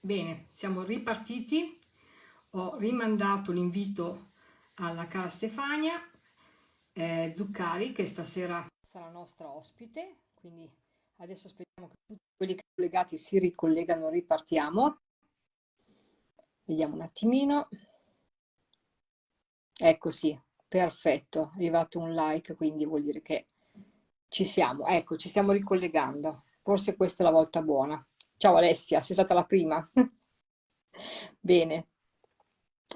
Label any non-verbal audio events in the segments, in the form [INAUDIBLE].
Bene, siamo ripartiti. Ho rimandato l'invito alla cara Stefania eh, Zuccari, che stasera sarà nostra ospite, quindi adesso aspettiamo che tutti quelli collegati si ricollegano, ripartiamo. Vediamo un attimino. Ecco sì, perfetto, è arrivato un like, quindi vuol dire che ci siamo. Ecco, ci stiamo ricollegando. Forse questa è la volta buona. Ciao Alessia, sei stata la prima. [LAUGHS] bene,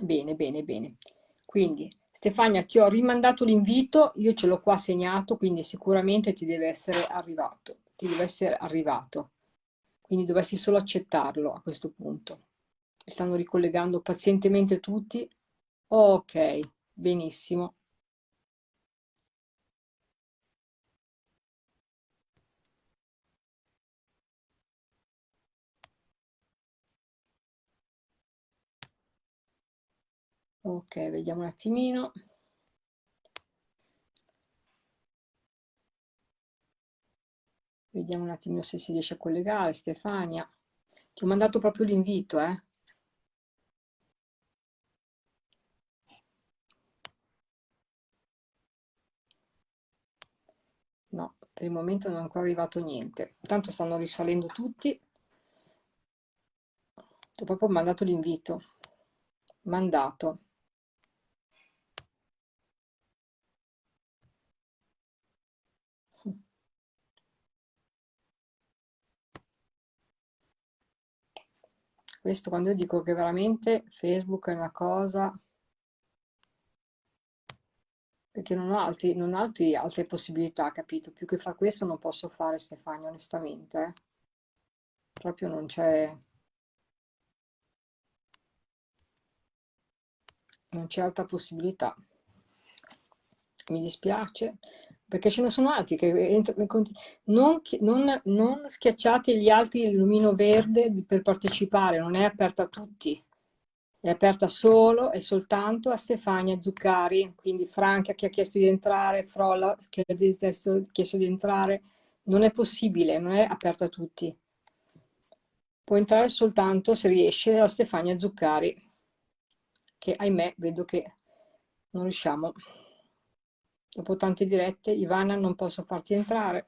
bene, bene, bene. Quindi, Stefania, ti ho rimandato l'invito, io ce l'ho qua segnato, quindi sicuramente ti deve essere arrivato. Ti deve essere arrivato. Quindi dovresti solo accettarlo a questo punto. stanno ricollegando pazientemente tutti. Ok, benissimo. Ok, vediamo un attimino. Vediamo un attimino se si riesce a collegare, Stefania. Ti ho mandato proprio l'invito, eh? No, per il momento non è ancora arrivato niente. Tanto stanno risalendo tutti. Ti ho proprio mandato l'invito. Mandato. Questo quando io dico che veramente Facebook è una cosa... Perché non ho, altri, non ho altri, altre possibilità, capito? Più che fare questo non posso fare, Stefania, onestamente. Proprio non c'è... Non c'è altra possibilità. Mi dispiace, perché ce ne sono altri che non, non, non schiacciate gli altri il lumino verde per partecipare, non è aperta a tutti, è aperta solo e soltanto a Stefania Zuccari, quindi Franca che ha chiesto di entrare, Frolla che ha chiesto di entrare, non è possibile, non è aperta a tutti. Può entrare soltanto se riesce a Stefania Zuccari, che ahimè vedo che non riusciamo. Dopo tante dirette, Ivana, non posso farti entrare.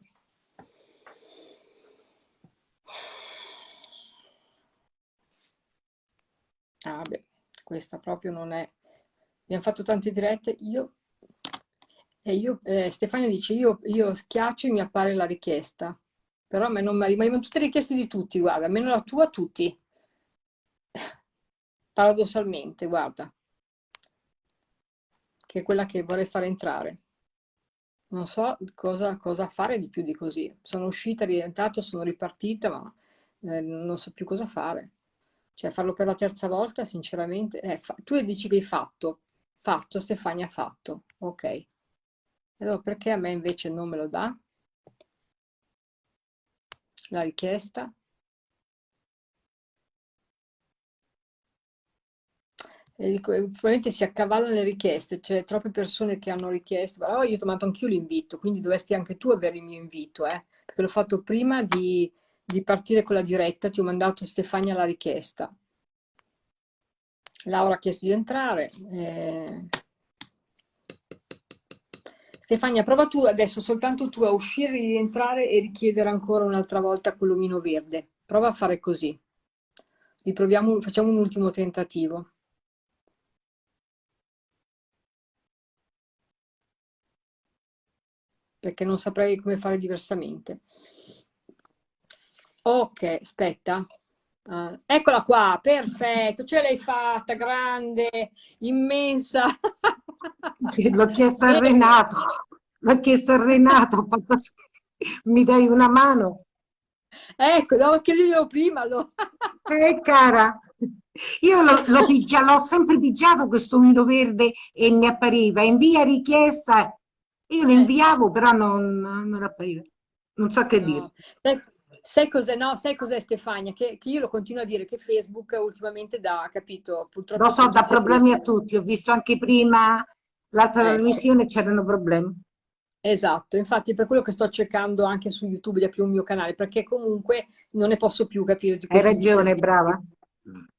Ah beh, questa proprio non è... Abbiamo fatto tante dirette, io... E io eh, Stefania dice, io, io schiaccio e mi appare la richiesta. Però a me non mi arrivano tutte le richieste di tutti, guarda, almeno la tua, tutti. Paradossalmente, guarda. Che è quella che vorrei fare entrare non so cosa, cosa, fare di più di così. Sono uscita, rientrata, sono ripartita, ma eh, non so più cosa fare. Cioè, farlo per la terza volta, sinceramente... Eh, tu dici che hai fatto. Fatto, Stefania ha fatto. Ok. Allora, perché a me invece non me lo dà? La richiesta? E probabilmente si accavallano le richieste, c'è troppe persone che hanno richiesto, oh, io ti ho mandato anch'io l'invito, quindi dovresti anche tu avere il mio invito, eh? perché l'ho fatto prima di, di, partire con la diretta, ti ho mandato Stefania la richiesta. Laura ha chiesto di entrare. Eh... Stefania, prova tu adesso, soltanto tu a uscire, rientrare e richiedere ancora un'altra volta quell'omino verde. Prova a fare così. Riproviamo, facciamo un ultimo tentativo. Perché non saprei come fare diversamente. Ok, aspetta. Uh, eccola qua, perfetto, ce l'hai fatta, grande, immensa. L'ho chiesto [LAUGHS] a Renato, l'ho chiesto a Renato, fatto... mi dai una mano? Ecco, devo chiederglielo prima. Lo... [LAUGHS] eh, cara, io l'ho sempre pigiato questo mino verde e mi appariva, invia richiesta io lo inviavo, però non, non appariva. Non so che no. dire. Sai, cos'è, no? Sai cos'è Stefania? Che, che, io lo continuo a dire che Facebook ultimamente dà, capito? Purtroppo... Lo so, dà problemi a tutti. Ho visto anche prima l'altra eh, trasmissione, c'erano problemi. Esatto, infatti per quello che sto cercando anche su YouTube di aprire un mio canale, perché comunque non ne posso più capire. Hai ragione, brava.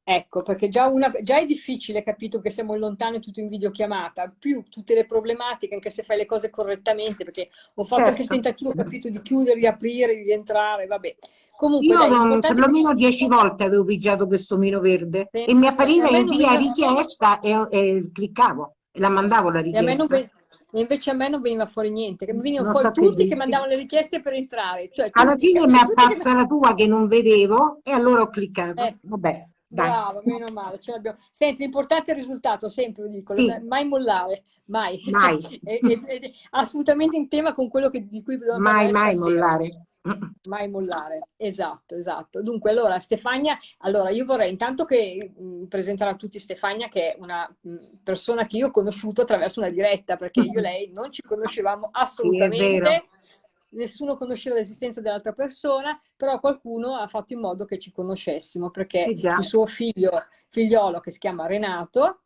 Ecco, perché già, una, già, è difficile, capito, che siamo lontani tutto in videochiamata, più tutte le problematiche, anche se fai le cose correttamente, perché ho fatto certo. anche il certo. tentativo, capito, di chiudere, di aprire, di entrare, vabbè. Comunque, Io dai, perlomeno che... dieci volte avevo pigiato questo mino verde Penso, e mi appariva in via veniva... richiesta e, e, cliccavo e la mandavo la richiesta. E, e invece a me non veniva fuori niente, che mi venivano fuori tutti che, che mandavano le richieste per entrare. Cioè, Alla fine mi appazza che... la tua che non vedevo e allora ho cliccato. Eh. Vabbè. Dai. Bravo, meno male, ce l'abbiamo. Senti, l'importante è il risultato, sempre lo dico, sì. mai mollare, mai. Mai. [LAUGHS] è, è, è, assolutamente in tema con quello che, di cui dobbiamo parlare. Mai, mai mollare. [LAUGHS] Mai mollare, esatto, esatto. Dunque, allora, Stefania, allora io vorrei intanto che mh, presentare a tutti Stefania, che è una mh, persona che io ho conosciuto attraverso una diretta, perché io e lei non ci conoscevamo assolutamente. Sì, nessuno conosceva l'esistenza dell'altra persona, però qualcuno ha fatto in modo che ci conoscessimo, perché eh il suo figlio, figliolo che si chiama Renato,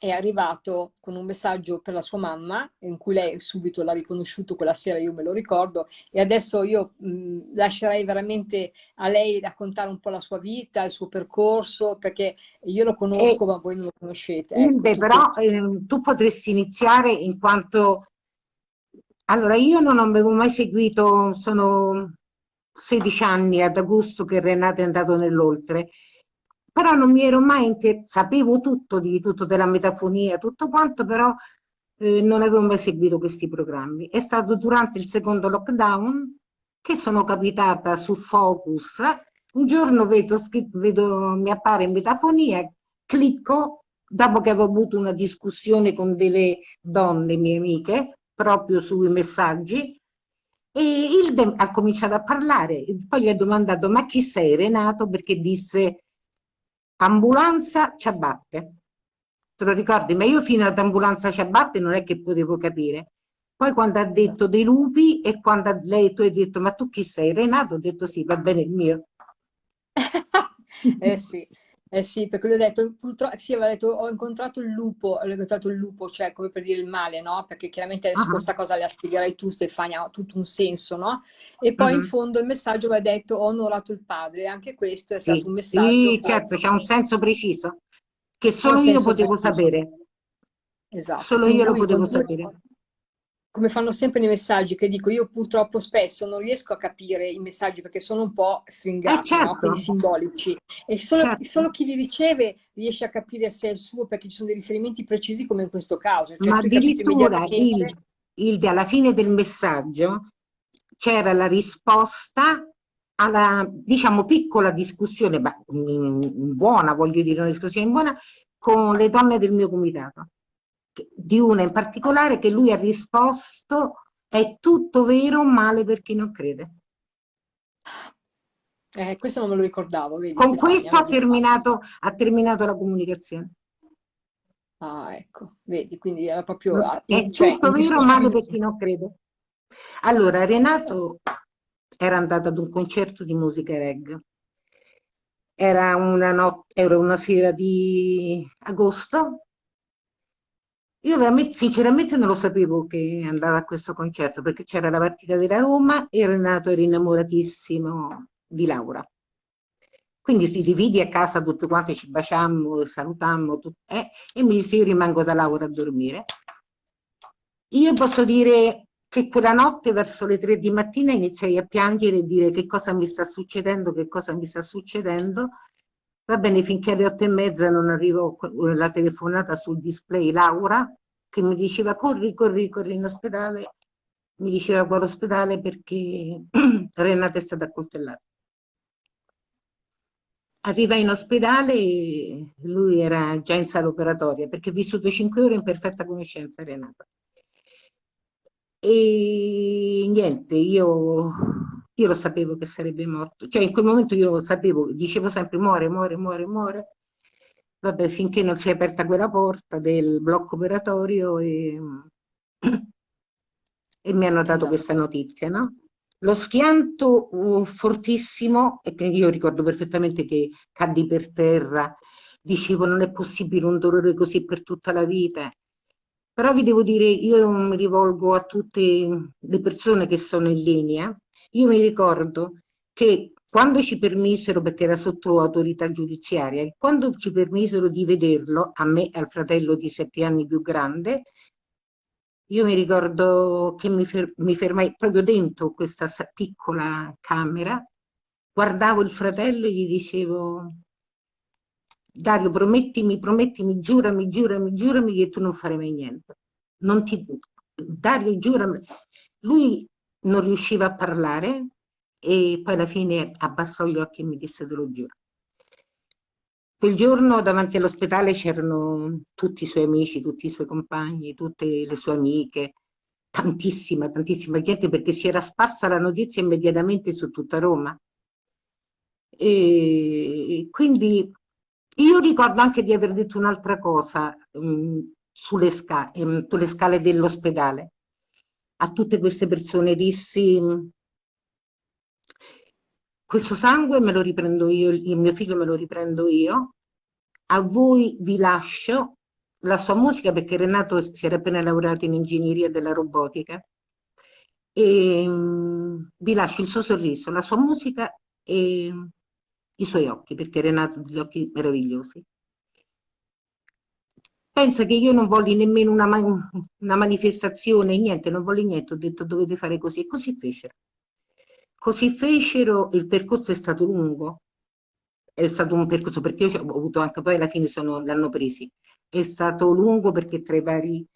è arrivato con un messaggio per la sua mamma, in cui lei subito l'ha riconosciuto quella sera, io me lo ricordo, e adesso io mh, lascerei veramente a lei raccontare un po' la sua vita, il suo percorso, perché io lo conosco, e, ma voi non lo conoscete. Ecco, beh, però eh, tu potresti iniziare in quanto... Allora, io non avevo mai seguito, sono 16 anni ad agosto che Renato è andato nell'oltre, però non mi ero mai inter... sapevo tutto di tutto della metafonia, tutto quanto, però eh, non avevo mai seguito questi programmi. È stato durante il secondo lockdown che sono capitata su Focus, un giorno vedo, vedo mi appare in metafonia, clicco, dopo che avevo avuto una discussione con delle donne mie amiche, proprio sui messaggi, e il ha cominciato a parlare, poi gli ho domandato ma chi sei Renato? Perché disse ambulanza ciabatte. Te lo ricordi? Ma io fino ad ambulanza ciabatte non è che potevo capire. Poi quando ha detto dei lupi e quando lei tu hai detto ma tu chi sei? Renato? Ho detto sì, va bene il mio. [LAUGHS] eh sì. Eh sì, perché lui ha detto, purtroppo, sì, aveva detto, ho incontrato il lupo, ho incontrato il lupo, cioè come per dire il male, no? Perché chiaramente adesso uh -huh. questa cosa la spiegherai tu, Stefania, ha tutto un senso, no? E poi uh -huh. in fondo il messaggio aveva detto, ho onorato il padre, anche questo è sì. stato un messaggio. Sì, certo, c'è un senso preciso, che solo io potevo preciso. sapere. Esatto. Solo io lo potevo sapere come fanno sempre nei messaggi, che dico io purtroppo spesso non riesco a capire i messaggi perché sono un po' stringati, eh certo. no? quindi simbolici, e solo, certo. solo, chi li riceve riesce a capire se è il suo perché ci sono dei riferimenti precisi come in questo caso. Cioè, Ma addirittura il, il, alla fine del messaggio c'era la risposta alla, diciamo, piccola discussione, ma buona, voglio dire, una discussione buona, con le donne del mio comitato di una in particolare che lui ha risposto è tutto vero, male per chi non crede. Eh, questo non me lo ricordavo. Vedi, Con Stefania, questo ha terminato, ha terminato, la comunicazione. Ah, ecco, vedi, quindi era proprio... È cioè, tutto vero, male per chi non crede. Allora, Renato era andato ad un concerto di musica reggae. Era una, era una sera di agosto io veramente, sinceramente non lo sapevo che andava a questo concerto perché c'era la partita della Roma e Renato era innamoratissimo di Laura. Quindi si dividi a casa tutti quanti, ci baciammo, salutammo eh, e mi disse io rimango da Laura a dormire. Io posso dire che quella notte verso le tre di mattina iniziai a piangere e dire che cosa mi sta succedendo, che cosa mi sta succedendo. Va bene, finché alle otto e mezza non arrivò la telefonata sul display Laura, che mi diceva corri, corri, corri in ospedale, mi diceva quale ospedale perché [CLEARS THROAT] Renata è stata accoltellata. Arriva in ospedale e lui era già in sala operatoria perché ha vissuto cinque ore in perfetta conoscenza Renata. E niente, io, io lo sapevo che sarebbe morto, cioè in quel momento io lo sapevo, dicevo sempre muore, muore, muore, muore vabbè, finché non si è aperta quella porta del blocco operatorio e, [CLEARS THROAT] e mi hanno dato esatto. questa notizia, no? Lo schianto uh, fortissimo, e che io ricordo perfettamente che caddi per terra, dicevo non è possibile un dolore così per tutta la vita. Però vi devo dire, io mi rivolgo a tutte le persone che sono in linea, io mi ricordo che quando ci permisero, perché era sotto autorità giudiziaria, quando ci permisero di vederlo, a me e al fratello di sette anni più grande, io mi ricordo che mi, fer mi fermai proprio dentro questa piccola camera, guardavo il fratello e gli dicevo Dario, promettimi, promettimi, giurami, giurami, giurami che tu non farai mai niente. Ti... Dario, giurami. Lui non riusciva a parlare e poi alla fine abbassò gli occhi e mi disse te lo giuro. Quel giorno davanti all'ospedale c'erano tutti i suoi amici, tutti i suoi compagni, tutte le sue amiche, tantissima, tantissima gente perché si era sparsa la notizia immediatamente su tutta Roma. E quindi io ricordo anche di aver detto un'altra cosa mh, sulle, sca mh, sulle scale dell'ospedale. A tutte queste persone dissi questo sangue me lo riprendo io, il mio figlio me lo riprendo io, a voi vi lascio la sua musica perché Renato si era appena laureato in ingegneria della robotica e vi lascio il suo sorriso, la sua musica e i suoi occhi, perché Renato ha degli occhi meravigliosi. Pensa che io non voglio nemmeno una, una manifestazione, niente, non voglio niente, ho detto dovete fare così, e così fecero. Così fecero, il percorso è stato lungo, è stato un percorso, perché io ho avuto anche poi alla fine sono, l'hanno presi, è stato lungo perché tra i vari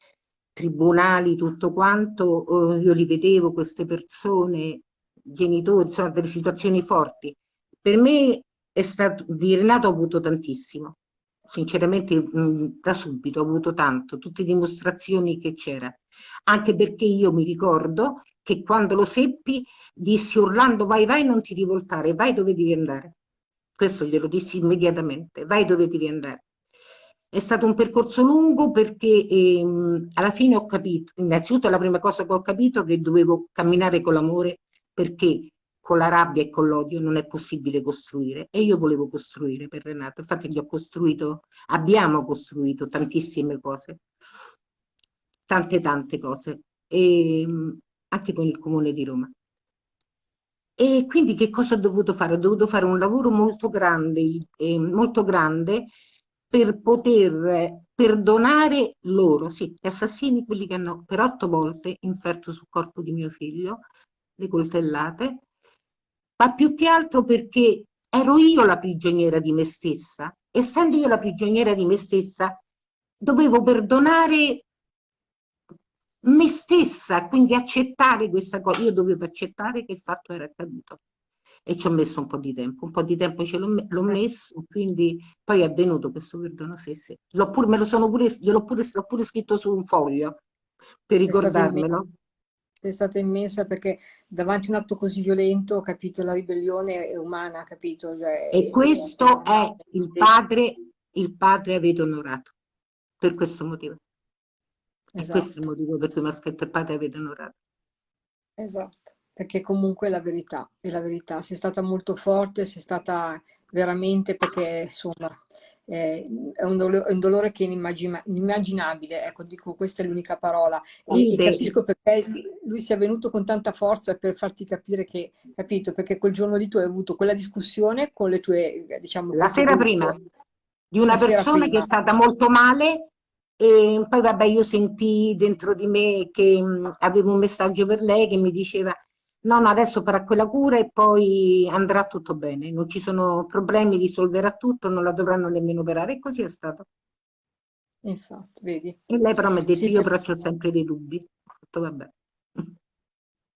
tribunali, tutto quanto, eh, io li vedevo, queste persone, genitori, sono delle situazioni forti. Per me è stato, di Renato ho avuto tantissimo, sinceramente mh, da subito ho avuto tanto, tutte dimostrazioni che c'era, anche perché io mi ricordo che quando lo seppi dissi Orlando vai vai non ti rivoltare, vai dove devi andare, questo glielo dissi immediatamente, vai dove devi andare. È stato un percorso lungo perché ehm, alla fine ho capito, innanzitutto la prima cosa che ho capito è che dovevo camminare con l'amore perché con la rabbia e con l'odio non è possibile costruire e io volevo costruire per Renato, infatti gli ho costruito, abbiamo costruito tantissime cose, tante tante cose, e, anche con il Comune di Roma. E quindi che cosa ho dovuto fare? Ho dovuto fare un lavoro molto grande, eh, molto grande per poter perdonare loro, sì, gli assassini, quelli che hanno per otto volte inferto sul corpo di mio figlio, le coltellate, ma più che altro perché ero io la prigioniera di me stessa. Essendo io la prigioniera di me stessa, dovevo perdonare me stessa, quindi accettare questa cosa. Io dovevo accettare che il fatto era accaduto e ci ho messo un po' di tempo, un po' di tempo ce l'ho messo, quindi poi è avvenuto questo perdono sì, sì. Pure, me lo sono pure, gliel'ho pure, pure scritto su un foglio per ricordarmelo è stata immensa perché davanti a un atto così violento, capito, la ribellione è umana, capito? Cioè, e questo è, è il padre, il padre avete onorato, per questo motivo. Esatto. questo è il motivo per cui mi ha scritto il padre avete onorato. Esatto, perché comunque è la verità, è la verità, sei stata molto forte, sei stata veramente perché insomma eh, è, un dolore, è, un dolore, che è inimmaginabile, ecco, dico questa è l'unica parola, e, e, capisco perché lui sia venuto con tanta forza per farti capire che, capito, perché quel giorno lì tu hai avuto quella discussione con le tue, diciamo... La sera prima, di una persona che è stata molto male e poi vabbè io sentii dentro di me che mh, avevo un messaggio per lei che mi diceva no, no, adesso farà quella cura e poi andrà tutto bene, non ci sono problemi, risolverà tutto, non la dovranno nemmeno operare, e così è stato. Infatti, vedi. E lei però mi ha detto, sì, io però ho sempre dei dubbi, ho detto vabbè.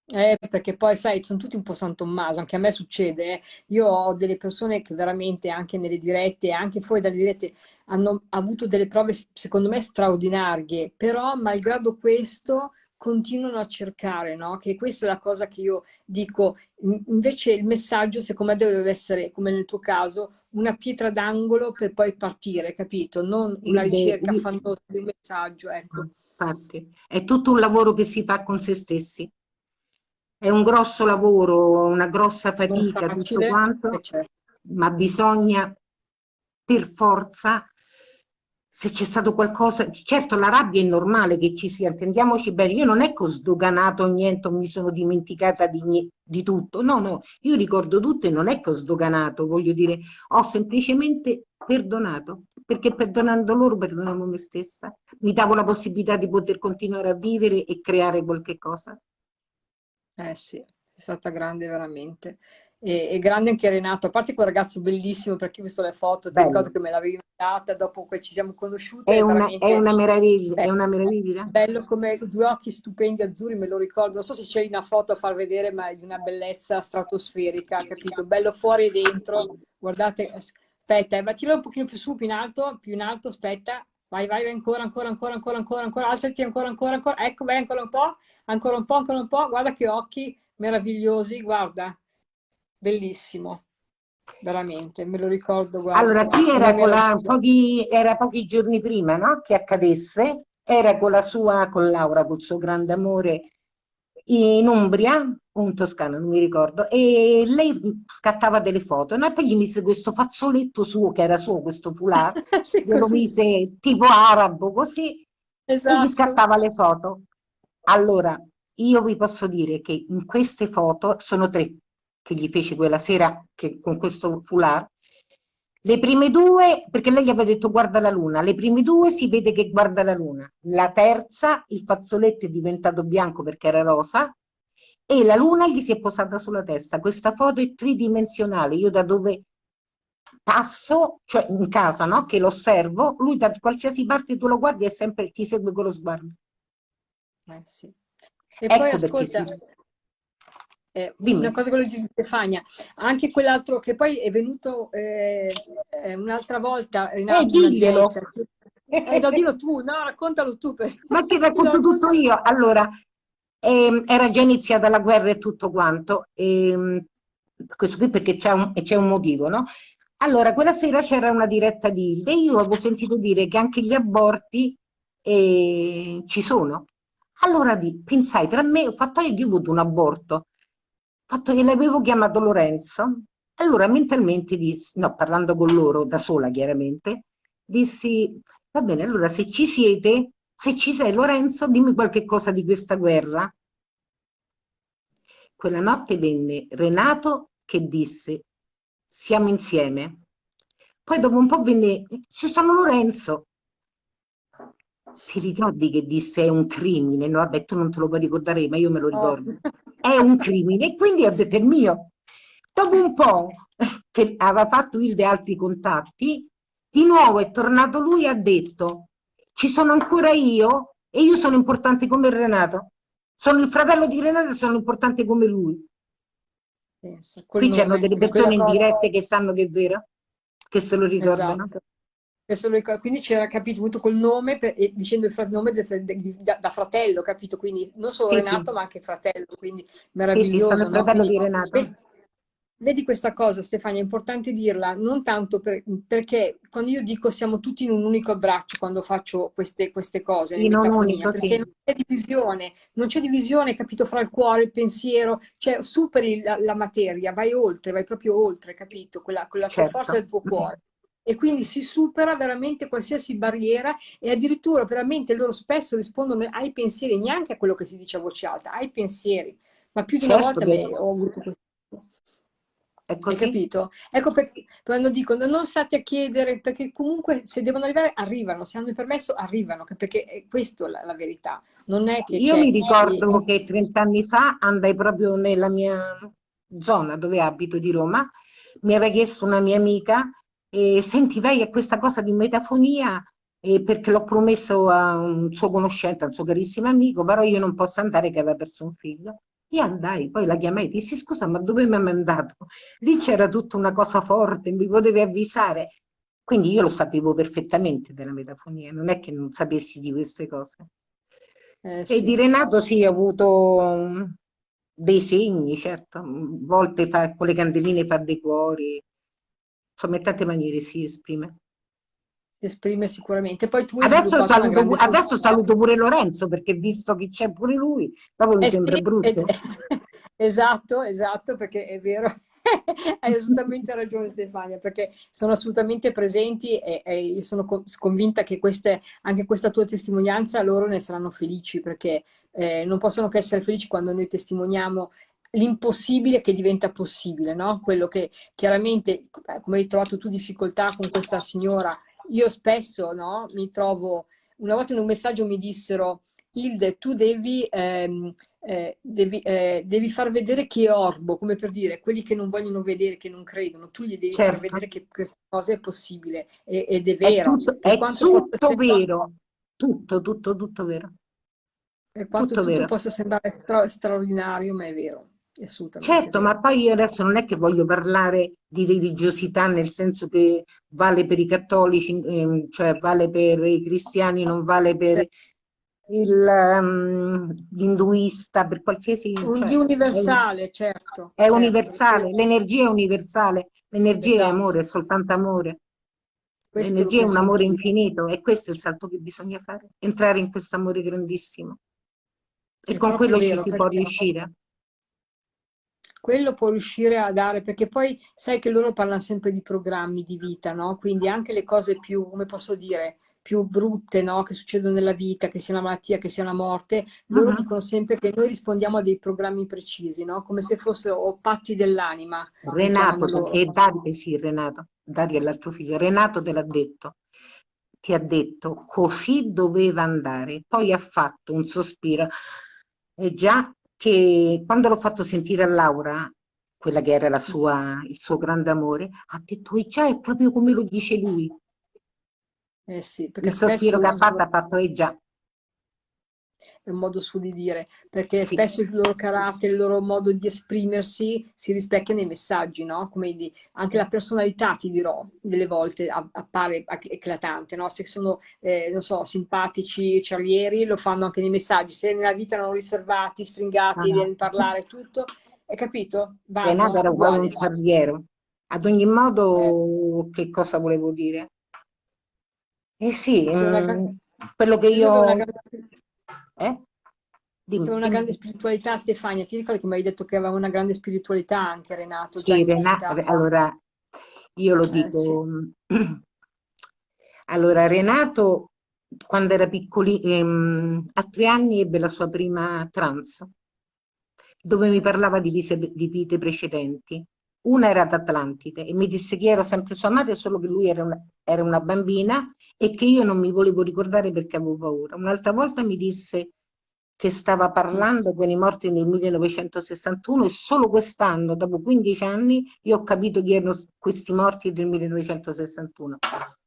Eh, perché poi sai, sono tutti un po' San Tommaso, anche a me succede, eh. io ho delle persone che veramente anche nelle dirette, anche fuori dalle dirette, hanno avuto delle prove secondo me straordinarie, però malgrado questo continuano a cercare, no? Che questa è la cosa che io dico, invece il messaggio secondo me deve essere, come nel tuo caso, una pietra d'angolo per poi partire, capito? Non una ricerca fandosa di un messaggio, ecco. Infatti, è tutto un lavoro che si fa con se stessi. È un grosso lavoro, una grossa fatica, facile, tutto quanto, ma bisogna per forza se c'è stato qualcosa, certo la rabbia è normale che ci sia, intendiamoci bene, io non è che ho sdoganato niente, mi sono dimenticata di, di, tutto, no, no, io ricordo tutto e non è che ho sdoganato, voglio dire, ho semplicemente perdonato, perché perdonando loro perdonavo me stessa, mi davo la possibilità di poter continuare a vivere e creare qualche cosa. Eh sì, è stata grande veramente e, e, grande anche Renato, a parte quel ragazzo bellissimo perché ho visto le foto, ti ricordo che me l'avevi mandata dopo che ci siamo conosciute. È, una, è una, meraviglia, bello, è una meraviglia. Bello come due occhi stupendi azzurri, me lo ricordo, non so se c'è una foto a far vedere, ma è di una bellezza stratosferica, capito? Bello fuori e dentro, guardate, aspetta, ma tira un pochino più su, più in alto, più in alto, aspetta, vai, vai, vai ancora, ancora, ancora, ancora, ancora, ancora, alzati ancora, ancora, ancora, ecco, vai ancora un po', ancora un po', ancora un po', guarda che occhi meravigliosi, guarda, bellissimo, veramente, me lo ricordo. Guarda, allora, qui era, la, pochi, era pochi giorni prima no? che accadesse, era con la sua, con Laura, col suo grande amore, in Umbria, un toscano, non mi ricordo, e lei scattava delle foto, no? e poi gli mise questo fazzoletto suo, che era suo, questo foulard, [LAUGHS] sì, glielo mise tipo arabo, così, esatto. e gli esatto. scattava le foto. Allora, io vi posso dire che in queste foto sono tre, che gli fece quella sera che, con questo foulard, le prime due, perché lei gli aveva detto guarda la luna, le prime due si vede che guarda la luna, la terza il fazzoletto è diventato bianco perché era rosa e la luna gli si è posata sulla testa. Questa foto è tridimensionale, io da dove passo, cioè in casa, no? che lo osservo, lui da qualsiasi parte tu lo guardi e sempre ti segue con lo sguardo. Eh sì. E ecco poi ascolta, si... Eh, una cosa quello di Stefania, anche quell'altro che poi è venuto eh, eh un'altra volta, Renato, eh, diglielo. Eh, no, dillo tu, no, raccontalo tu. Per... [LAUGHS] Ma ti racconto tutto io. Allora, eh, era già iniziata la guerra e tutto quanto, ehm, questo qui perché c'è un, un, motivo, no? Allora, quella sera c'era una diretta di Hilde e io avevo sentito dire che anche gli aborti eh, ci sono. Allora di, pensai, tra me, ho fatto io, io ho avuto un aborto, fatto che l'avevo chiamato Lorenzo, allora mentalmente dissi, no, parlando con loro, da sola chiaramente, dissi, va bene, allora se ci siete, se ci sei Lorenzo, dimmi qualche cosa di questa guerra. Quella notte venne Renato che disse, siamo insieme. Poi dopo un po' venne, ci sono Lorenzo. Ti ricordi che disse è un crimine? No, vabbè, tu non te lo puoi ricordare, ma io me lo ricordo. Oh è un crimine e quindi ho detto è mio. Dopo un po' che aveva fatto Hilde altri contatti, di nuovo è tornato lui e ha detto ci sono ancora io e io sono importante come Renato. Sono il fratello di Renato e sono importante come lui. Qui c'erano delle persone in dirette che sanno che è vero, che se lo ricordano. Esatto. Quindi c'era capito tutto col nome, per, dicendo il nome del, de, da, da, fratello, capito? Quindi non solo sì, Renato, sì. ma anche fratello, quindi meraviglioso. Sì, sì sono il fratello no? di Renato. Vedi, vedi, questa cosa, Stefania, è importante dirla, non tanto per, perché quando io dico siamo tutti in un unico abbraccio quando faccio queste, queste cose, in un unico, perché non c'è divisione, non c'è divisione, capito, fra il cuore, il pensiero, cioè superi la, la materia, vai oltre, vai proprio oltre, capito? Quella, quella certo. forza del tuo cuore e quindi si supera veramente qualsiasi barriera e addirittura veramente loro spesso rispondono ai pensieri, neanche a quello che si dice a voce alta, ai pensieri. Ma più di certo, una volta me, ho avuto questo. È così. Hai capito? Ecco perché quando dicono non state a chiedere, perché comunque se devono arrivare, arrivano, se hanno il permesso, arrivano, perché è questa la, la verità. Non è che Io mi ricordo che 30 anni fa andai proprio nella mia zona dove abito di Roma, mi aveva chiesto una mia amica e senti, vai a questa cosa di metafonia eh, perché l'ho promesso a un suo conoscente, a un suo carissimo amico, però io non posso andare che aveva perso un figlio. Io andai, poi la chiamai e dissi scusa ma dove mi ha mandato? Lì c'era tutta una cosa forte, mi potevi avvisare. Quindi io lo sapevo perfettamente della metafonia, non è che non sapessi di queste cose. Eh, sì. E di Renato sì, ho avuto um, dei segni, certo, a volte fa, con le candeline fa dei cuori, insomma in tante maniere si esprime. Si esprime sicuramente. Poi tu adesso, saluto, adesso saluto, pure Lorenzo perché visto che c'è pure lui, dopo mi eh sembra sì, brutto. esatto, esatto, perché è vero, [LAUGHS] Hai assolutamente ragione Stefania, perché sono assolutamente presenti e, e io sono convinta che queste, anche questa tua testimonianza loro ne saranno felici, perché eh, non possono che essere felici quando noi testimoniamo l'impossibile che diventa possibile, no? Quello che chiaramente, come hai trovato tu difficoltà con questa signora, io spesso no, mi trovo, una volta in un messaggio mi dissero, Hilde, tu devi, ehm, eh, devi, eh, devi, far vedere chi è orbo, come per dire, quelli che non vogliono vedere, che non credono, tu gli devi certo. far vedere che questa cosa è possibile ed è vero. È tutto, è tutto vero, tutto, tutto, tutto vero. Per quanto tutto, tutto possa sembrare stra straordinario, ma è vero. Certo, ma poi io adesso non è che voglio parlare di religiosità nel senso che vale per i cattolici, ehm, cioè vale per i cristiani, non vale per um, l'induista, per qualsiasi... Cioè, universale, è, certo. È certo. universale, l'energia è universale, l'energia esatto. è amore, è soltanto amore. L'energia è un amore infinito e questo è il salto che bisogna fare, entrare in questo amore grandissimo. E è con quello vero, ci si può riuscire quello può riuscire a dare, perché poi sai che loro parlano sempre di programmi di vita, no? Quindi anche le cose più, come posso dire, più brutte, no? Che succedono nella vita, che sia una malattia, che sia una morte, loro uh -huh. dicono sempre che noi rispondiamo a dei programmi precisi, no? Come se fossero patti dell'anima. Renato, e Dario, sì, Renato, Dario è l'altro figlio, Renato te l'ha detto, ti ha detto così doveva andare, poi ha fatto un sospiro, e già che quando l'ho fatto sentire a Laura, quella che era sua, il suo grande amore, ha detto, e già è proprio come lo dice lui. Eh sì, il sospiro che ha fatto ha fatto, e già è un modo suo di dire, perché sì. spesso il loro carattere, il loro modo di esprimersi si rispecchia nei messaggi, no? Come di, anche la personalità, ti dirò, delle volte appare eclatante, no? Se sono, eh, non so, simpatici, cerrieri, lo fanno anche nei messaggi, se nella vita erano riservati, stringati, ah. di parlare, tutto, hai capito? Renato era uguale un cerriero. Ad ogni modo, eh. che cosa volevo dire? Eh sì, mm, quello che io... Eh? Dimmi, una grande spiritualità, Stefania. Ti ricordi che mi hai detto che aveva una grande spiritualità anche Renato? Sì, Renato, allora io lo dico. Eh, sì. [CLEARS THROAT] Allora, Renato, quando era piccolino, ehm, a tre anni ebbe la sua prima trans, dove mi parlava di, di vite precedenti. Una era ad Atlantide e mi disse che ero sempre sua madre, solo che lui era una, era una bambina e che io non mi volevo ricordare perché avevo paura. Un'altra volta mi disse che stava parlando con i morti nel 1961 e solo quest'anno, dopo 15 anni, io ho capito chi erano questi morti del 1961.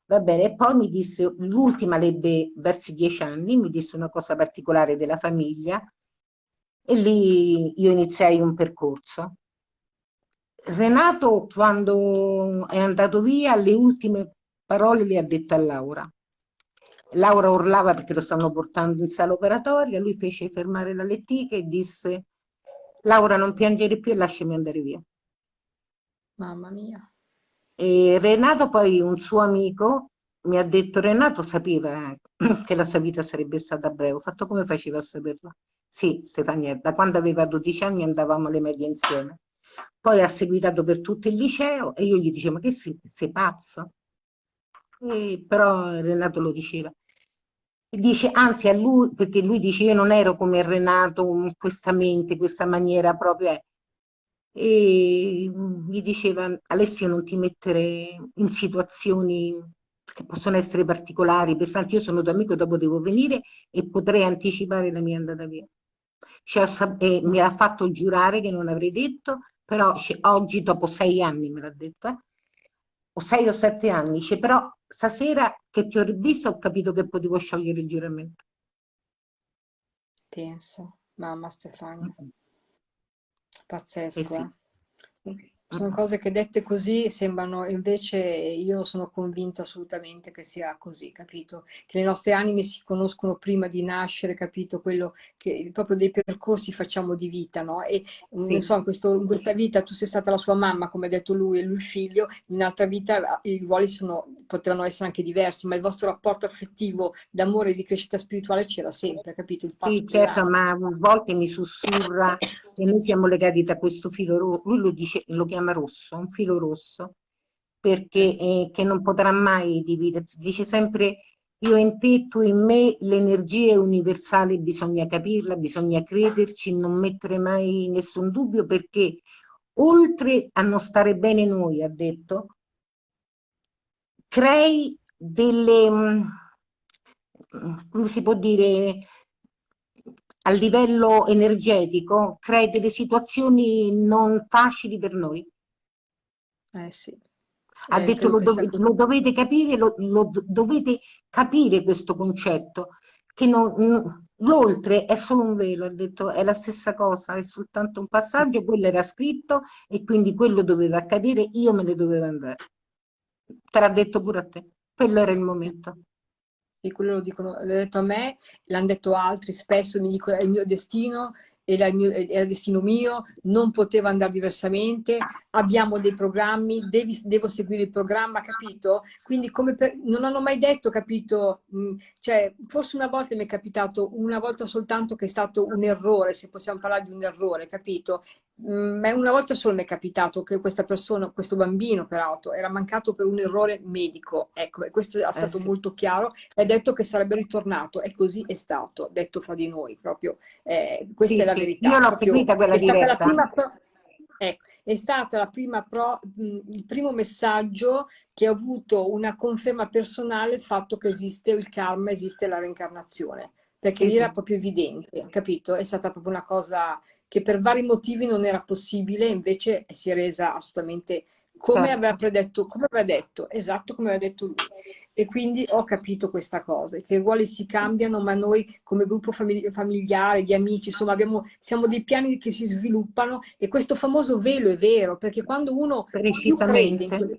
Va bene, e poi mi disse, l'ultima lebbe verso 10 anni, mi disse una cosa particolare della famiglia e lì io iniziai un percorso. Renato, quando è andato via, le ultime parole le ha dette a Laura. Laura urlava perché lo stavano portando in sala operatoria, lui fece fermare la lettica e disse Laura non piangere più e lasciami andare via. Mamma mia. E Renato poi, un suo amico, mi ha detto Renato sapeva [CLEARS THROAT] che la sua vita sarebbe stata breve. Ho fatto come faceva a saperlo? Sì, Stefania, da quando aveva 12 anni andavamo alle medie insieme. Poi ha seguitato per tutto il liceo e io gli dicevo ma che sei, sei pazzo? E però Renato lo diceva. Dice, anzi a lui, perché lui dice io non ero come Renato, questa mente, questa maniera proprio. E gli diceva, Alessio non ti mettere in situazioni che possono essere particolari, pesanti, io sono tuo amico, dopo devo venire e potrei anticipare la mia andata via. Cioè, e mi ha fatto giurare che non avrei detto, però oggi dopo sei anni me l'ha detto, eh? o sei o sette anni, dice però stasera che ti ho rivisto ho capito che potevo sciogliere il giuramento. Penso, mamma Stefania. Pazzesco, eh sì. eh? Sono cose che dette così sembrano, invece io sono convinta assolutamente che sia così, capito? Che le nostre anime si conoscono prima di nascere, capito? Quello che proprio dei percorsi facciamo di vita, no? E sì. non so, in, questo, in, questa vita tu sei stata la sua mamma, come ha detto lui, e lui il figlio, in un'altra vita i ruoli sono potevano essere anche diversi, ma il vostro rapporto affettivo d'amore e di crescita spirituale c'era sempre, capito? Sì, certo, ma a volte mi sussurra e noi siamo legati da questo filo lui lo, dice, lo chiama rosso, un filo rosso, perché eh eh, che non potrà mai dividersi, dice sempre io in te, tu in me, l'energia è universale, bisogna capirla, bisogna crederci, non mettere mai nessun dubbio perché oltre a non stare bene noi, ha detto, crei delle, mm, come si può dire, a livello energetico, crei delle situazioni non facili per noi. Eh sì. Ha eh, detto lo, dov lo, dovete capire, lo, lo, dovete capire questo concetto, che l'oltre è solo un velo, ha detto è la stessa cosa, è soltanto un passaggio, quello era scritto e quindi quello doveva accadere, io me ne dovevo andare. Te l'ha detto pure a te, quello era il momento. Sì, quello lo dicono, l'ha detto a me, l'hanno detto altri, spesso mi dicono è il mio destino, era il, mio, era destino mio, non poteva andare diversamente, abbiamo dei programmi, devi, devo seguire il programma, capito? Quindi come per, non hanno mai detto, capito? Mm, cioè, forse una volta mi è capitato, una volta soltanto che è stato un errore, se possiamo parlare di un errore, capito? Mm, ma una volta solo mi è capitato che questa persona, questo bambino peraltro, era mancato per un errore medico, ecco, e questo è eh, stato eh sì. molto chiaro, ha detto che sarebbe ritornato, e così è stato, detto fra di noi, proprio, eh, questa sì, è la sì. verità. Io l'ho seguita quella è diretta. Stata prima, ecco, è stata la prima pro, il primo messaggio che ha avuto una conferma personale il fatto che esiste il karma, esiste la reincarnazione, perché lì era proprio evidente, capito? È stata proprio una cosa che per vari motivi non era possibile, invece si è resa assolutamente come certo. aveva predetto, come aveva detto, esatto come aveva detto lui. E quindi ho capito questa cosa, che i ruoli si cambiano, ma noi come gruppo famig familiare, di amici, insomma, abbiamo, siamo dei piani che si sviluppano e questo famoso velo è vero, perché quando uno più crede,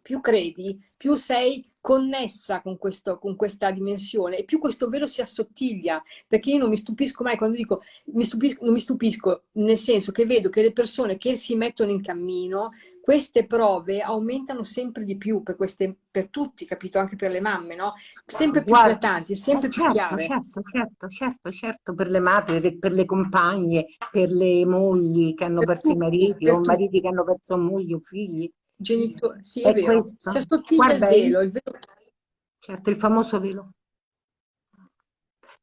più credi, più sei connessa con, questo, con, questa dimensione e più questo velo si assottiglia, perché io non mi stupisco mai quando dico, mi stupisco, non mi stupisco nel senso che vedo che le persone che si mettono in cammino, queste prove aumentano sempre di più per, queste, per tutti, capito? Anche per le mamme, no? Sempre più eclatanti, sempre eh, certo, più chiare. Certo, certo, certo, certo, per le madri, per le compagne, per le mogli che hanno per perso tutti, i mariti o tutti. mariti che hanno perso mogli o figli genitori, sì è, è vero, questo. si assottiglia Guarda, il velo, il velo. Certo, il famoso velo.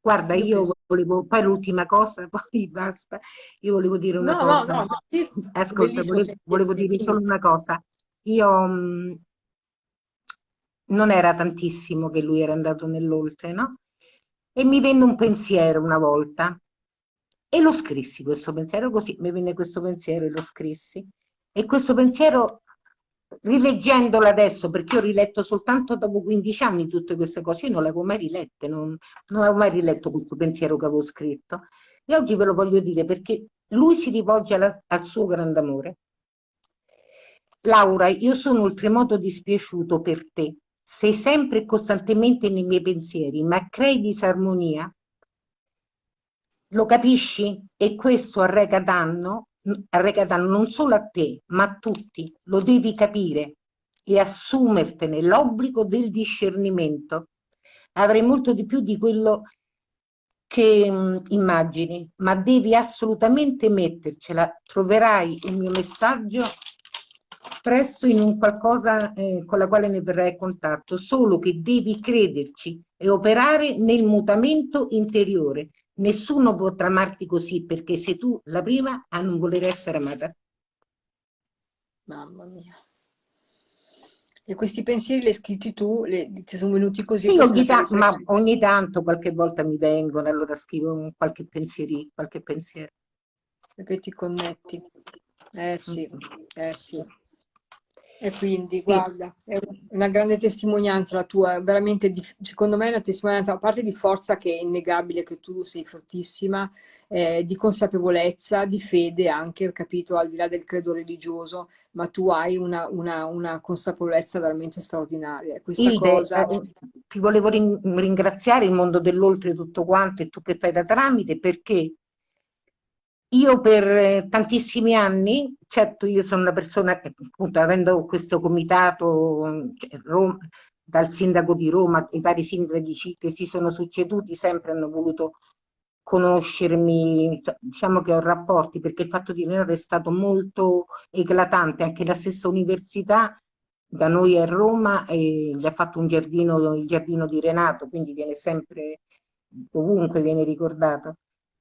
Guarda, io, io volevo, poi l'ultima cosa, [LAUGHS] poi basta, io volevo dire una no, cosa. No, no, Ascolta, volevo, volevo dire solo una cosa. Io mh, non era tantissimo che lui era andato nell'oltre, no? E mi venne un pensiero una volta e lo scrissi questo pensiero, così mi venne questo pensiero e lo scrissi. E questo pensiero rileggendola adesso, perché ho riletto soltanto dopo 15 anni tutte queste cose, io non le avevo mai rilette, non, non avevo mai riletto questo pensiero che avevo scritto. E oggi ve lo voglio dire perché lui si rivolge alla, al suo grande amore. Laura, io sono oltremodo dispiaciuto per te. Sei sempre e costantemente nei miei pensieri, ma crei disarmonia? Lo capisci? E questo arreca danno arrecatano non solo a te, ma a tutti. Lo devi capire e assumertene l'obbligo del discernimento. Avrai molto di più di quello che mh, immagini, ma devi assolutamente mettercela. Troverai il mio messaggio presto in un qualcosa eh, con la quale ne verrai a contatto, solo che devi crederci e operare nel mutamento interiore Nessuno potrà amarti così perché sei tu la prima a non voler essere amata. Mamma mia. E questi pensieri li hai scritti tu, le, ti sono venuti così? Sì, ogni, ta ma ogni tanto, qualche volta mi vengono, allora scrivo qualche, pensieri, qualche pensiero. Perché ti connetti. Eh sì, mm. eh sì. E quindi, sì. guarda, è una grande testimonianza la tua, veramente, di, secondo me è una testimonianza, a parte di forza che è innegabile che tu sei fortissima, eh, di consapevolezza, di fede anche, capito, al di là del credo religioso, ma tu hai una, una, una consapevolezza veramente straordinaria. Questa Ilde, cosa... eh, ti volevo ringraziare il mondo dell'oltre tutto quanto e tu che fai da tramite perché io per tantissimi anni certo io sono una persona che appunto avendo questo comitato cioè, Roma, dal sindaco di Roma, i vari sindaci che si sono succeduti sempre hanno voluto conoscermi, diciamo che ho rapporti perché il fatto di Renato è stato molto eclatante, anche la stessa università da noi a Roma e gli ha fatto un giardino, il giardino di Renato, quindi viene sempre, ovunque viene ricordato.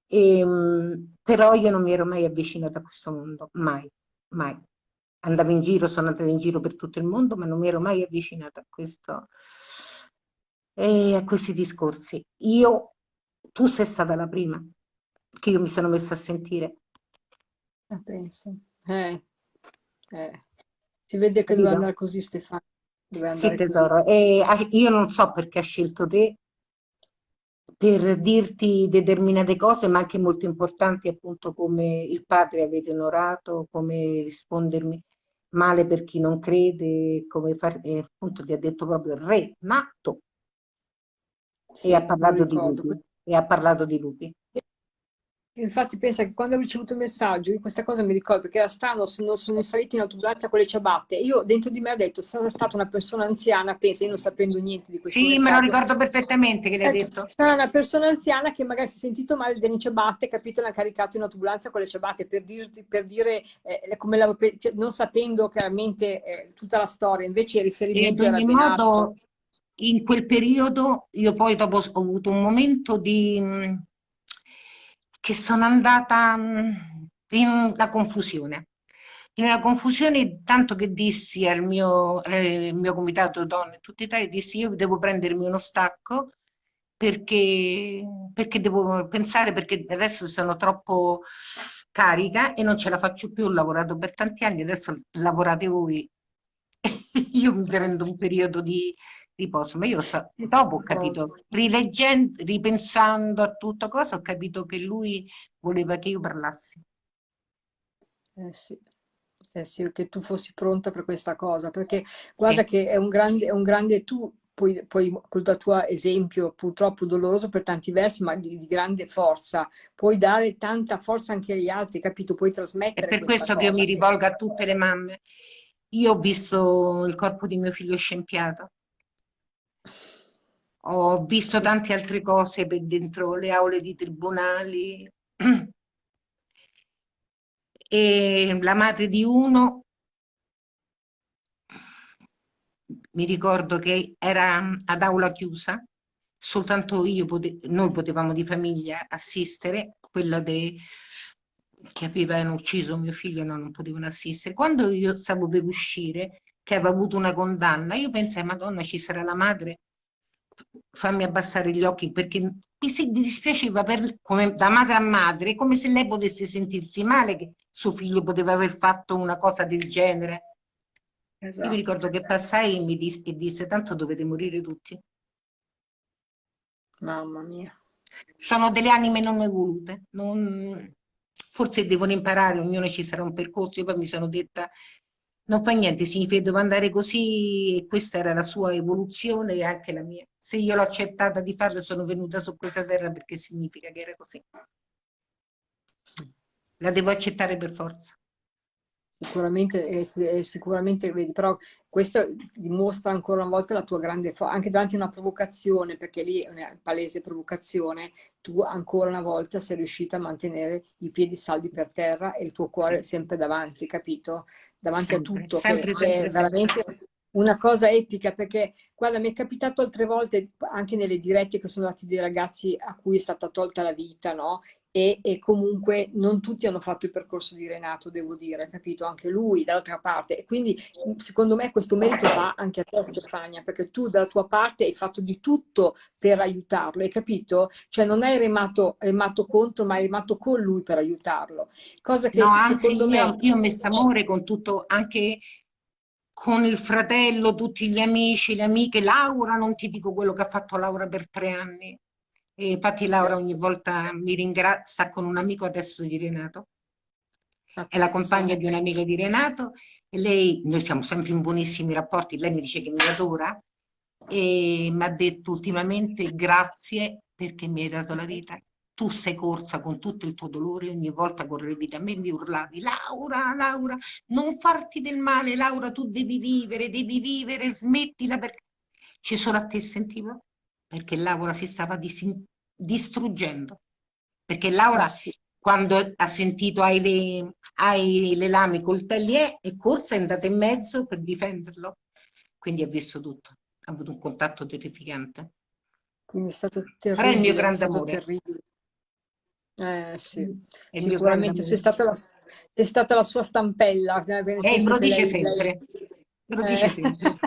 E, ehm, però io non mi ero mai avvicinata a questo mondo, mai, mai. Andavo in giro, sono andata in giro per tutto il mondo, ma non mi ero mai avvicinata a questo, e a questi discorsi. Io tu sei stata la prima che io mi sono messa a sentire. Ah, penso. Eh, eh. Si vede che doveva andare così Stefano. Sì, tesoro. E io non so perché ha scelto te per dirti determinate cose, ma anche molto importanti, appunto, come il padre avete onorato, come rispondermi male per chi non crede, come far, eh, appunto ti ha detto proprio il re, nato. Sì, e ha parlato di lui e ha parlato di lupi. Infatti pensa che quando ho ricevuto il messaggio, questa cosa mi ricordo perché era strano, sono, sono salita in autobus con le ciabatte. Io dentro di me ho detto, sarà stata una persona anziana, pensa, io non sapendo niente di questo Sì, messaggio. me lo ricordo perfettamente che l'hai detto. Sarà una persona anziana che magari si è sentito male delle ciabatte, capito, l'ha caricato in autobus con le ciabatte per, dirti, per dire, eh, come la, cioè, non sapendo chiaramente eh, tutta la storia, invece il riferimento era ben modo, in quel periodo io poi dopo ho avuto un momento di che sono andata in la confusione. In una confusione tanto che dissi al mio, eh, mio comitato donne tutti i Italia, dissi io devo prendermi uno stacco perché, perché devo pensare, perché adesso sono troppo carica e non ce la faccio più, ho lavorato per tanti anni, adesso lavorate voi. [LAUGHS] io mi prendo un periodo di, riposo, ma io so, dopo ho capito, rileggendo, ripensando a tutta cosa, ho capito che lui voleva che io parlassi. Eh sì. Eh sì, che tu fossi pronta per questa cosa, perché guarda sì. che è un grande, è un grande tu, poi, poi col tuo esempio purtroppo doloroso per tanti versi, ma di, di, grande forza, puoi dare tanta forza anche agli altri, capito? Puoi trasmettere. È per questo che io mi rivolgo a tutte le mamme. Io ho visto il corpo di mio figlio scempiato, ho visto tante altre cose per dentro le aule di tribunali. [CLEARS THROAT] E la madre di uno mi ricordo che era ad aula chiusa soltanto io pote noi potevamo di famiglia assistere quella de che avevano ucciso mio figlio no, non potevano assistere. Quando io stavo per uscire che aveva avuto una condanna io pensai madonna ci sarà la madre? Fammi abbassare gli occhi perché mi si dispiaceva per, come, da madre a madre come se lei potesse sentirsi male che suo figlio poteva aver fatto una cosa del genere. Esatto. io mi ricordo che passai e mi disse, e disse tanto dovete morire tutti mamma mia. Sono delle anime non evolute non, forse devono imparare ognuno ci sarà un percorso io poi mi sono detta non fa niente, significa che devo andare così e questa era la sua evoluzione e anche la mia. Se io l'ho accettata di farla sono venuta su questa terra perché significa che era così. La devo accettare per forza. Sicuramente, eh, sicuramente vedi, però questo dimostra ancora una volta la tua grande forza, anche davanti a una provocazione, perché lì è una palese provocazione, tu ancora una volta sei riuscita a mantenere i piedi saldi per terra e il tuo cuore sì. sempre davanti, capito? Davanti sempre, a tutto, sempre, sempre, è veramente una cosa epica, perché guarda, mi è capitato altre volte, anche nelle dirette che sono andati dei ragazzi a cui è stata tolta la vita, no? E, e, comunque non tutti hanno fatto il percorso di Renato, devo dire, capito? Anche lui dall'altra parte. E quindi secondo me questo merito va anche a te Stefania, perché tu dalla tua parte hai fatto di tutto per aiutarlo, hai capito? Cioè non hai remato, remato contro, ma hai remato con lui per aiutarlo. Cosa che no, anzi, io, me... io ho messo amore con tutto, anche con il fratello, tutti gli amici, le amiche. Laura, non ti dico quello che ha fatto Laura per tre anni e infatti Laura ogni volta mi ringrazia, con un amico adesso di Renato, è la compagna di un amico di Renato. E lei, noi siamo sempre in buonissimi rapporti, lei mi dice che mi adora. E mi ha detto ultimamente grazie perché mi hai dato la vita, tu sei corsa con tutto il tuo dolore, ogni volta correvi da me e mi urlavi, Laura, Laura, non farti del male, Laura, tu devi vivere, devi vivere, smettila perché... Ci solo a te sentivo? Perché Laura si stava distruggendo. Perché Laura, eh sì. quando ha sentito hai le, hai le lame col taglier, è corsa, è andata in mezzo per difenderlo. Quindi ha visto tutto, ha avuto un contatto terrificante. Quindi è stato terribile. Però è il mio grande amore. Terribile. Eh sì, è sicuramente sei stata, la, stata la sua stampella. Eh, me lo dice lei, sempre. Me lo dice eh. sempre.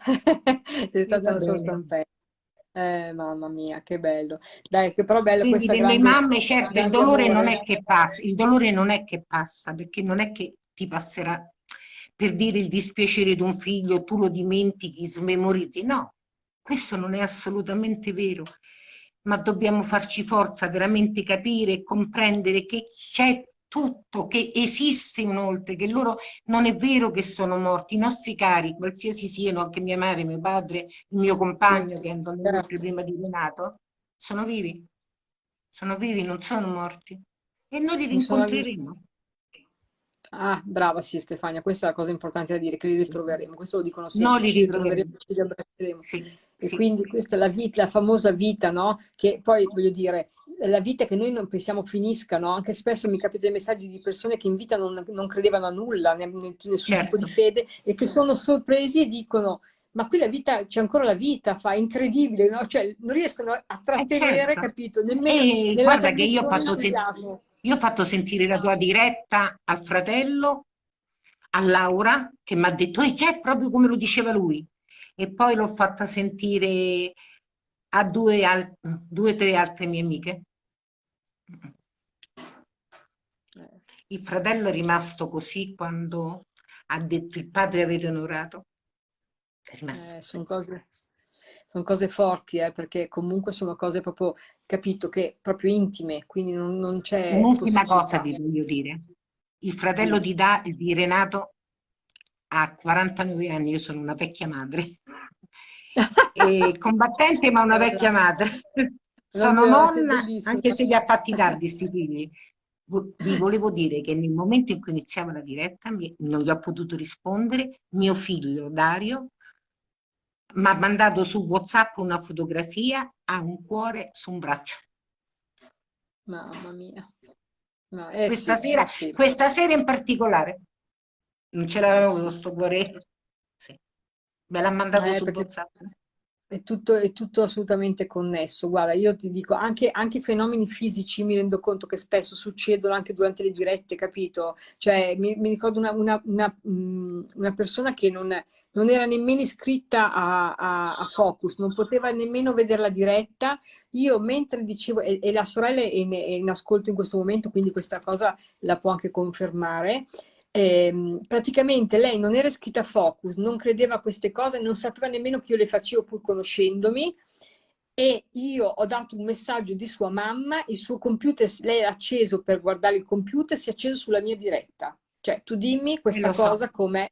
[LAUGHS] sei stata la sua stampella. Eh, mamma mia, che bello. Dai, che però bello Quindi questa le grande, mamme, certo, il dolore amore. non è che passa, il dolore non è che passa, perché non è che ti passerà per dire il dispiacere di un figlio, tu lo dimentichi, smemorizzi, no, questo non è assolutamente vero ma dobbiamo farci forza, veramente capire e comprendere che c'è tutto, che esiste un oltre, che loro non è vero che sono morti, i nostri cari, qualsiasi siano, anche mia madre, mio padre, il mio compagno che è andato certo. prima di Renato, sono vivi, sono vivi, non sono morti e noi li rincontreremo. Ah, brava, sì Stefania, questa è la cosa importante da dire, che li ritroveremo, questo lo dicono sempre, no, li ritroveremo, ci riabbracceremo. Sì. E sì. quindi questa è la vita, la famosa vita, no? Che poi, voglio dire, la vita che noi non pensiamo finisca, no? Anche spesso mi capita dei messaggi di persone che in vita non, non credevano a nulla, nessun certo. tipo di fede, e che sono sorpresi e dicono ma qui la vita, c'è ancora la vita, fa incredibile, no? Cioè non riescono a eh, trattenere, eh certo. capito? Nemmeno e guarda che io ho, fatto io ho fatto sentire la tua diretta al fratello, a Laura, che mi ha detto, e c'è proprio come lo diceva lui e poi l'ho fatta sentire a due o tre altre mie amiche. Il fratello è rimasto così quando ha detto il padre avete onorato. Eh, sono, cose, sono cose forti, eh, perché comunque sono cose proprio, capito, che proprio intime, quindi non, non c'è... Un'ultima cosa vi voglio dire. Il fratello di, da, di Renato ha 49 anni, io sono una vecchia madre, [LAUGHS] e combattente ma una vecchia madre. Sono nonna, anche se li ha fatti tardi sti figli. Vi volevo dire che nel momento in cui iniziava la diretta non gli ho potuto rispondere, mio figlio Dario mi ha mandato su WhatsApp una fotografia a un cuore su un braccio. Mamma mia. No, questa, sì, sera, sì. questa sera in particolare. Non ce l'avevo sì. questo cuore. Sì. Me l'ha mandato eh, su WhatsApp. È tutto, è tutto, assolutamente connesso. Guarda, io ti dico, anche, anche i fenomeni fisici mi rendo conto che spesso succedono anche durante le dirette, capito? Cioè, mi, mi ricordo una, una, una, mm, una, persona che non, non, era nemmeno iscritta a, a, a, Focus, non poteva nemmeno vedere la diretta. Io mentre dicevo, e, e la sorella è in, è in ascolto in questo momento, quindi questa cosa la può anche confermare, eh, praticamente lei non era iscritta a Focus, non credeva a queste cose, non sapeva nemmeno che io le facevo pur conoscendomi e io ho dato un messaggio di sua mamma, il suo computer, lei era acceso per guardare il computer, si è acceso sulla mia diretta. Cioè, tu dimmi questa so. cosa com'è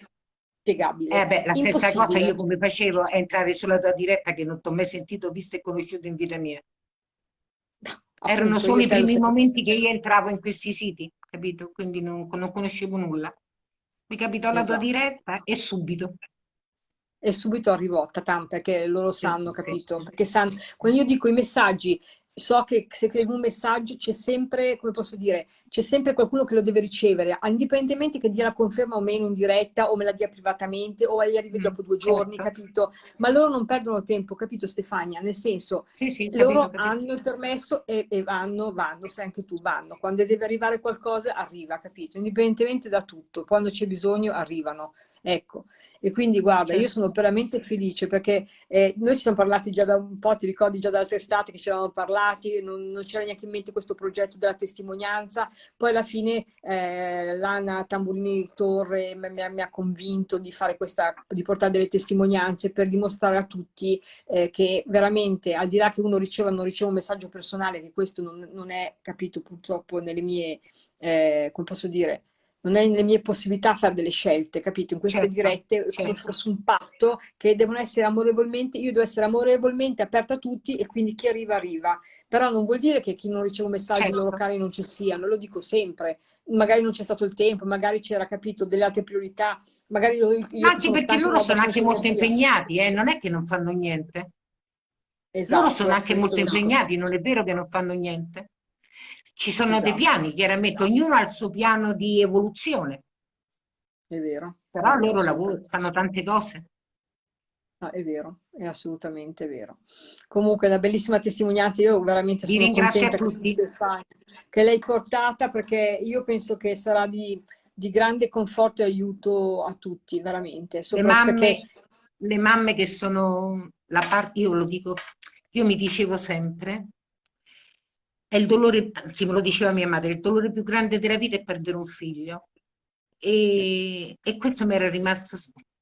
spiegabile. Eh beh, la stessa cosa io come facevo a entrare sulla tua diretta che non ti ho mai sentito, visto e conosciuto in vita mia. Appunto, Erano solo i primi momenti che io entravo in questi siti capito? Quindi non, non conoscevo nulla. Mi capitò esatto. la tua esatto. diretta e subito. E subito arrivò, tatam, perché loro sanno, sì, capito? Sì. Perché sanno, quando io dico i messaggi, so che se scrivo un messaggio c'è sempre, come posso dire, c'è sempre qualcuno che lo deve ricevere, indipendentemente che dia la conferma o meno in diretta, o me la dia privatamente, o gli arrivi mm, dopo due certo. giorni, capito? Ma loro non perdono tempo, capito Stefania? Nel senso, sì, sì, loro capito. hanno il permesso e, e, vanno, vanno, sai anche tu, vanno. Quando deve arrivare qualcosa, arriva, capito? Indipendentemente da tutto, quando c'è bisogno, arrivano. Ecco, e quindi guarda, certo. io sono veramente felice perché eh, noi ci siamo parlati già da un po', ti ricordi già da altre estate che ci eravamo parlati, non, non c'era neanche in mente questo progetto della testimonianza, poi alla fine eh, l'Anna Tamburini Torre mi, mi, ha convinto di fare questa, di portare delle testimonianze per dimostrare a tutti eh, che veramente, al di là che uno riceva o non riceva un messaggio personale, che questo non, non è capito purtroppo nelle mie, eh, come posso dire, non è nelle mie possibilità fare delle scelte, capito? In queste certo, dirette certo. come fosse un patto che devono essere amorevolmente, io devo essere amorevolmente aperta a tutti e quindi chi arriva arriva. però non vuol dire che chi non riceve un messaggio certo. i loro cari non ci siano, lo dico sempre, magari non c'è stato il tempo, magari c'era capito delle altre priorità, magari io, io anche perché loro sono anche molto impegnati, eh? non è che non fanno niente. Esatto, loro sono anche molto impegnati, non è vero che non fanno niente. Ci sono esatto. dei piani, chiaramente, ognuno ha il suo piano di evoluzione. È vero. Però è loro lavorano, fanno tante cose. Ah, è vero, è assolutamente vero. Comunque, una bellissima testimonianza, io veramente sono contenta che, che l'hai portata perché io penso che sarà di, di grande conforto e aiuto a tutti, veramente. Le mamme, perché... le mamme che sono la parte, io lo dico, io mi dicevo sempre, è il dolore, anzi me lo diceva mia madre, il dolore più grande della vita è perdere un figlio. E, e questo mi era rimasto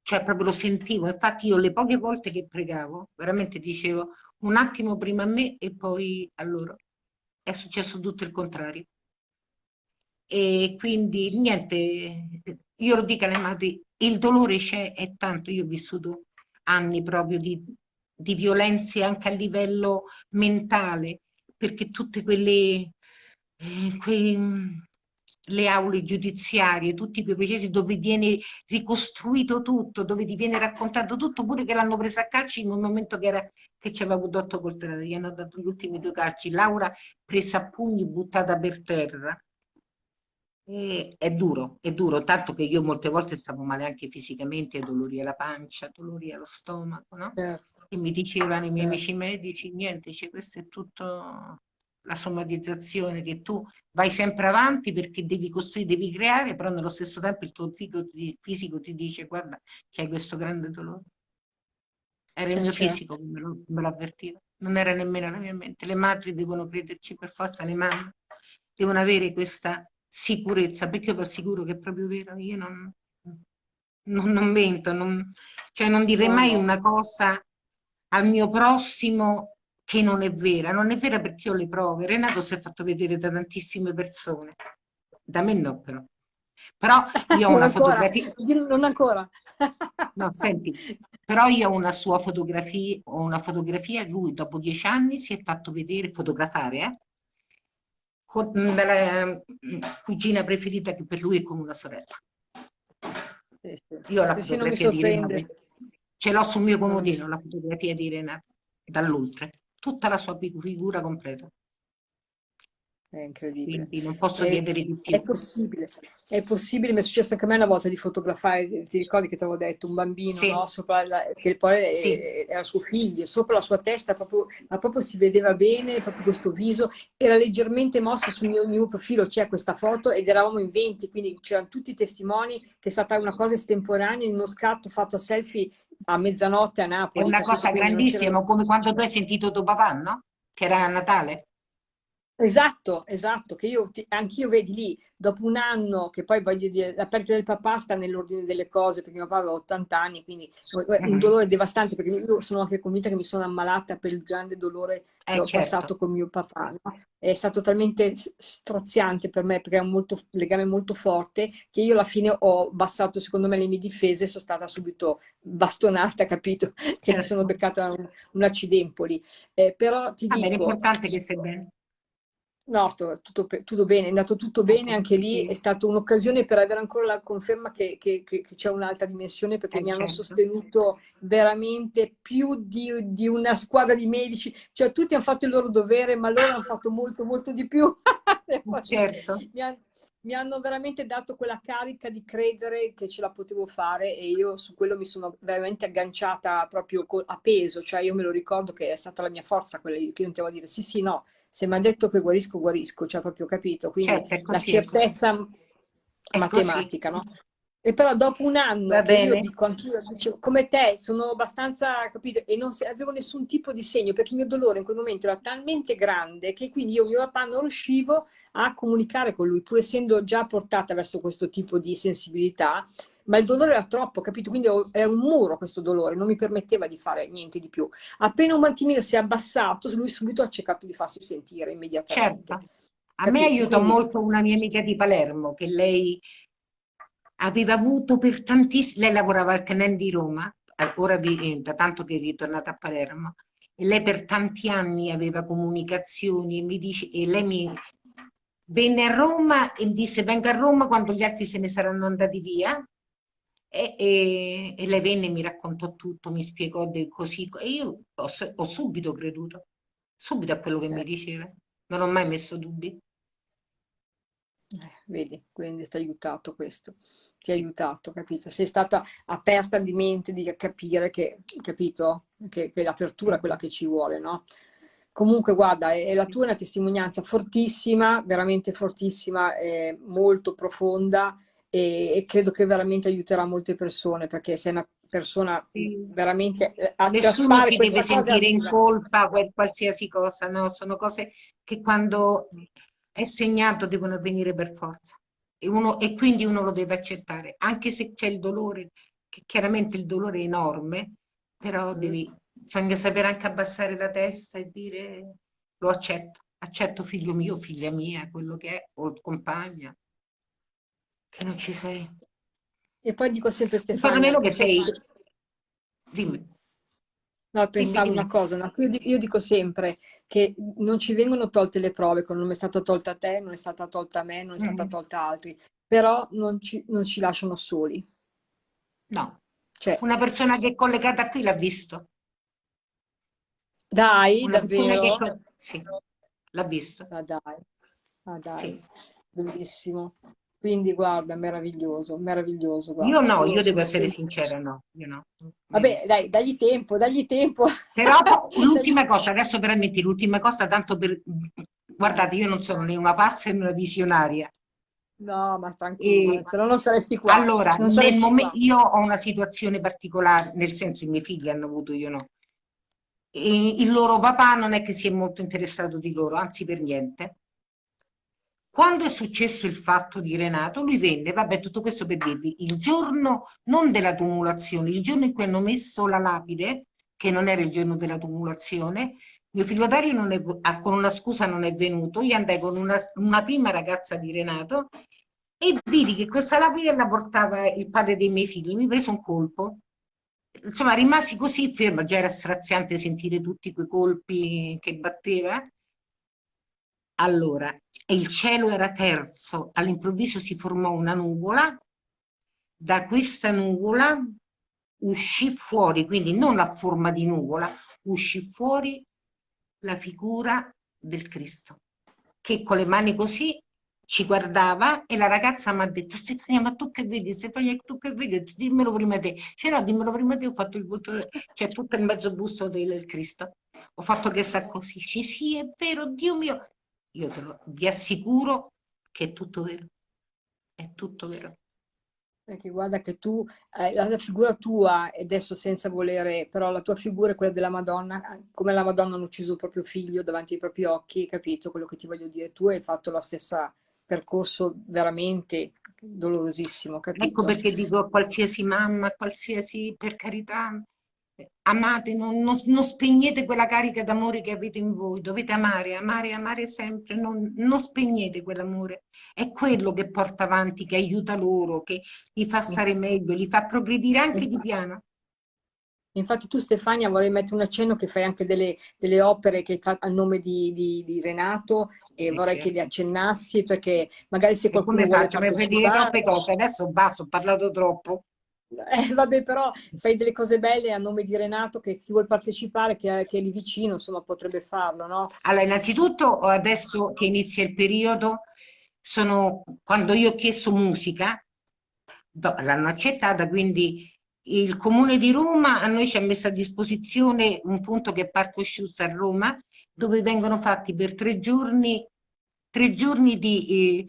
cioè proprio lo sentivo, infatti io le poche volte che pregavo, veramente dicevo un attimo prima a me e poi a loro. È successo tutto il contrario. E quindi niente, io lo dico alle madri, il dolore c'è, è tanto, io ho vissuto anni proprio di, di violenze anche a livello mentale, perché tutte quelle, eh, quei, le aule giudiziarie, tutti quei processi dove viene ricostruito tutto, dove ti viene raccontato tutto, pure che l'hanno presa a calci in un momento che, era, che ci aveva avuto otto coltellate, gli hanno dato gli ultimi due calci, Laura presa a pugni, buttata per terra. E è duro, è duro, tanto che io molte volte stavo male anche fisicamente, dolori alla pancia, dolori allo stomaco, no? Certo. E mi dicevano i miei certo. amici medici, niente, cioè, questo è tutto la somatizzazione, che tu vai sempre avanti perché devi costruire, devi creare, però nello stesso tempo il tuo fisico ti dice guarda che hai questo grande dolore. Era il mio certo. fisico che me lo, me lo avvertiva, non era nemmeno la mia mente. Le madri devono crederci per forza, le mamme devono avere questa sicurezza, perché io vi assicuro che è proprio vero, io non, non, non mento, non, cioè non direi mai una cosa al mio prossimo che non è vera. Non è vera perché ho le prove. Renato si è fatto vedere da tantissime persone. Da me no, però. Però io ho [LAUGHS] una ancora. fotografia. Non ancora. [LAUGHS] no, senti, però io ho una sua fotografia, ho una fotografia, lui dopo dieci anni si è fatto vedere, fotografare, eh? Con la mm, cugina preferita che per lui è come una sorella. Sì, sì. Io ho la sì, fotografia di Renato. Ce l'ho sul mio comodino, la fotografia di Renato, dall'oltre tutta la sua figura completa. È incredibile. Quindi non posso è, chiedere di più. È possibile, è possibile, mi è successo anche a me una volta di fotografare, ti ricordi che ti avevo detto, un bambino, sì. no? Sopra la, che poi sì. era suo figlio, sopra la sua testa, proprio, ma proprio si vedeva bene, proprio questo viso, era leggermente mosso sul mio, mio profilo, c'è questa foto ed eravamo in 20, quindi c'erano tutti i testimoni che è stata una cosa estemporanea in uno scatto fatto a selfie a mezzanotte a Napoli. È una cosa grandissima, come quando tu hai sentito tuo papà, no? Che era a Natale. Esatto, esatto, che io, anch'io vedi lì, dopo un anno, che poi voglio dire, la perdita del papà sta nell'ordine delle cose, perché mio papà aveva 80 anni, quindi un mm-hmm. dolore devastante, perché io sono anche convinta che mi sono ammalata per il grande dolore che eh, ho certo. passato con mio papà. No? È stato talmente straziante per me, perché è un molto, legame molto forte, che io alla fine ho bastato, secondo me, le mie difese e sono stata subito bastonata, [LAUGHS] capito? Certo. Che mi sono certo. beccata un, un accidempoli. Eh, però ti Vabbè, dico... L'importante è che stai bene. No, sto, tutto, tutto, bene, è andato tutto bene, anche lì è stata un'occasione per avere ancora la conferma che, che, che c'è un'altra dimensione perché eh, mi hanno certo. sostenuto veramente più di, di, una squadra di medici, cioè tutti hanno fatto il loro dovere ma loro hanno fatto molto molto di più. [LAUGHS] certo. mi, ha, mi, hanno veramente dato quella carica di credere che ce la potevo fare e io su quello mi sono veramente agganciata proprio a peso, cioè io me lo ricordo che è stata la mia forza quella che io continuavo a dire sì sì no se mi ha detto che guarisco, guarisco, cioè proprio capito, quindi certo, la certezza matematica, no? E però dopo un anno, io dico anch'io, come te, sono abbastanza, capito, e non avevo nessun tipo di segno, perché il mio dolore in quel momento era talmente grande che quindi io, mio papà, non riuscivo a comunicare con lui, pur essendo già portata verso questo tipo di sensibilità, ma il dolore era troppo, capito? Quindi era un muro questo dolore, non mi permetteva di fare niente di più. Appena un attimino si è abbassato, lui subito ha cercato di farsi sentire immediatamente. Certo. A capito? me aiuta Quindi... molto una mia amica di Palermo, che lei aveva avuto per tantissimi... Lei lavorava al CNEN di Roma, ora vi, da tanto che è ritornata a Palermo, e lei per tanti anni aveva comunicazioni e, mi dice, e lei mi venne a Roma e mi disse venga a Roma quando gli altri se ne saranno andati via e, e, e lei venne mi raccontò tutto, mi spiegò così e io ho, ho, subito creduto, subito a quello che mi eh. diceva, non ho mai messo dubbi. Eh, vedi, quindi ti ha aiutato questo, ti ha aiutato, capito? Sei stata aperta di mente di capire che, capito? Che, che l'apertura è quella che ci vuole, no? Comunque, guarda, è, è la tua una testimonianza fortissima, veramente fortissima, molto profonda e, e, credo che veramente aiuterà molte persone perché sei una persona sì. veramente eh, nessuno si deve sentire in colpa per qualsiasi cosa no? sono cose che quando è segnato devono avvenire per forza e, uno, e quindi uno lo deve accettare, anche se c'è il dolore, che chiaramente il dolore è enorme, però mm. devi, bisogna sapere anche abbassare la testa e dire lo accetto, accetto figlio mio, figlia mia, quello che è, o compagna, che non ci sei. E poi dico sempre Stefano... meno che sei... Dimmi. No, pensavo una cosa, no? io, dico sempre che non ci vengono tolte le prove, non è stata tolta a te, non è stata tolta a me, non è stata mm. tolta a altri, però non ci, non ci lasciano soli. No, cioè, una persona che è collegata qui l'ha visto. Dai, una davvero? Che... Sì, l'ha visto. Ah, dai, ah, dai. Sì. bellissimo. Quindi guarda, meraviglioso, meraviglioso. Guarda, io no, io devo essere sincera, no. Io no. Vabbè, dai, dagli tempo, dagli tempo. Però [LAUGHS] l'ultima cosa, adesso veramente l'ultima cosa, tanto per... Guardate, io non sono né una pazza né una visionaria. No, ma tranquillo, se no non saresti qua. Allora, nel momento, io ho una situazione particolare, nel senso i miei figli hanno avuto, io no. E il loro papà non è che si è molto interessato di loro, anzi per niente quando è successo il fatto di Renato, lui venne, vabbè, tutto questo per dirvi, il giorno non della tumulazione, il giorno in cui hanno messo la lapide, che non era il giorno della tumulazione, mio figlio Dario non è, ah, con una scusa non è venuto, io andai con una, una prima ragazza di Renato e vidi che questa lapide la portava il padre dei miei figli, mi prese un colpo. Insomma, rimasi così fermo, già era straziante sentire tutti quei colpi che batteva. Allora, il cielo era terzo, all'improvviso si formò una nuvola, da questa nuvola uscì fuori, quindi non la forma di nuvola, uscì fuori la figura del Cristo, che con le mani così ci guardava e la ragazza mi ha detto Stefania ma tu che vedi? Stefania tu che vedi? Dimmelo prima te. Cioè no dimmelo prima te ho fatto il volto c'è cioè, tutto il mezzo busto del Cristo. Ho fatto che sta così. Sì sì è vero Dio mio io te lo, vi assicuro che è tutto vero, è tutto vero. Perché guarda che tu, eh, la figura tua, e adesso senza volere, però la tua figura è quella della Madonna, come la Madonna hanno ucciso il proprio figlio davanti ai propri occhi, capito quello che ti voglio dire? Tu hai fatto lo stesso percorso veramente dolorosissimo, capito? Ecco perché dico a qualsiasi mamma, qualsiasi, per carità, amate, non, non, non, spegnete quella carica d'amore che avete in voi, dovete amare, amare, amare sempre, non, non spegnete quell'amore, è quello che porta avanti, che aiuta loro, che li fa stare meglio, li fa progredire anche di piano. Infatti tu Stefania vorrei mettere un accenno che fai anche delle, delle opere che fa a nome di, di, di Renato e eh vorrei certo. che le accennassi perché magari se qualcuno come vuole faccio? Mi dire troppe cose, adesso basta, ho parlato troppo. Eh, vabbè, però fai delle cose belle a nome di Renato che chi vuole partecipare, che, che è lì vicino, insomma, potrebbe farlo, no? Allora, innanzitutto, adesso che inizia il periodo, sono, quando io ho chiesto musica, l'hanno accettata, quindi il Comune di Roma a noi ci ha messo a disposizione un punto che è Parco Sciusta a Roma, dove vengono fatti per tre giorni, tre giorni di eh,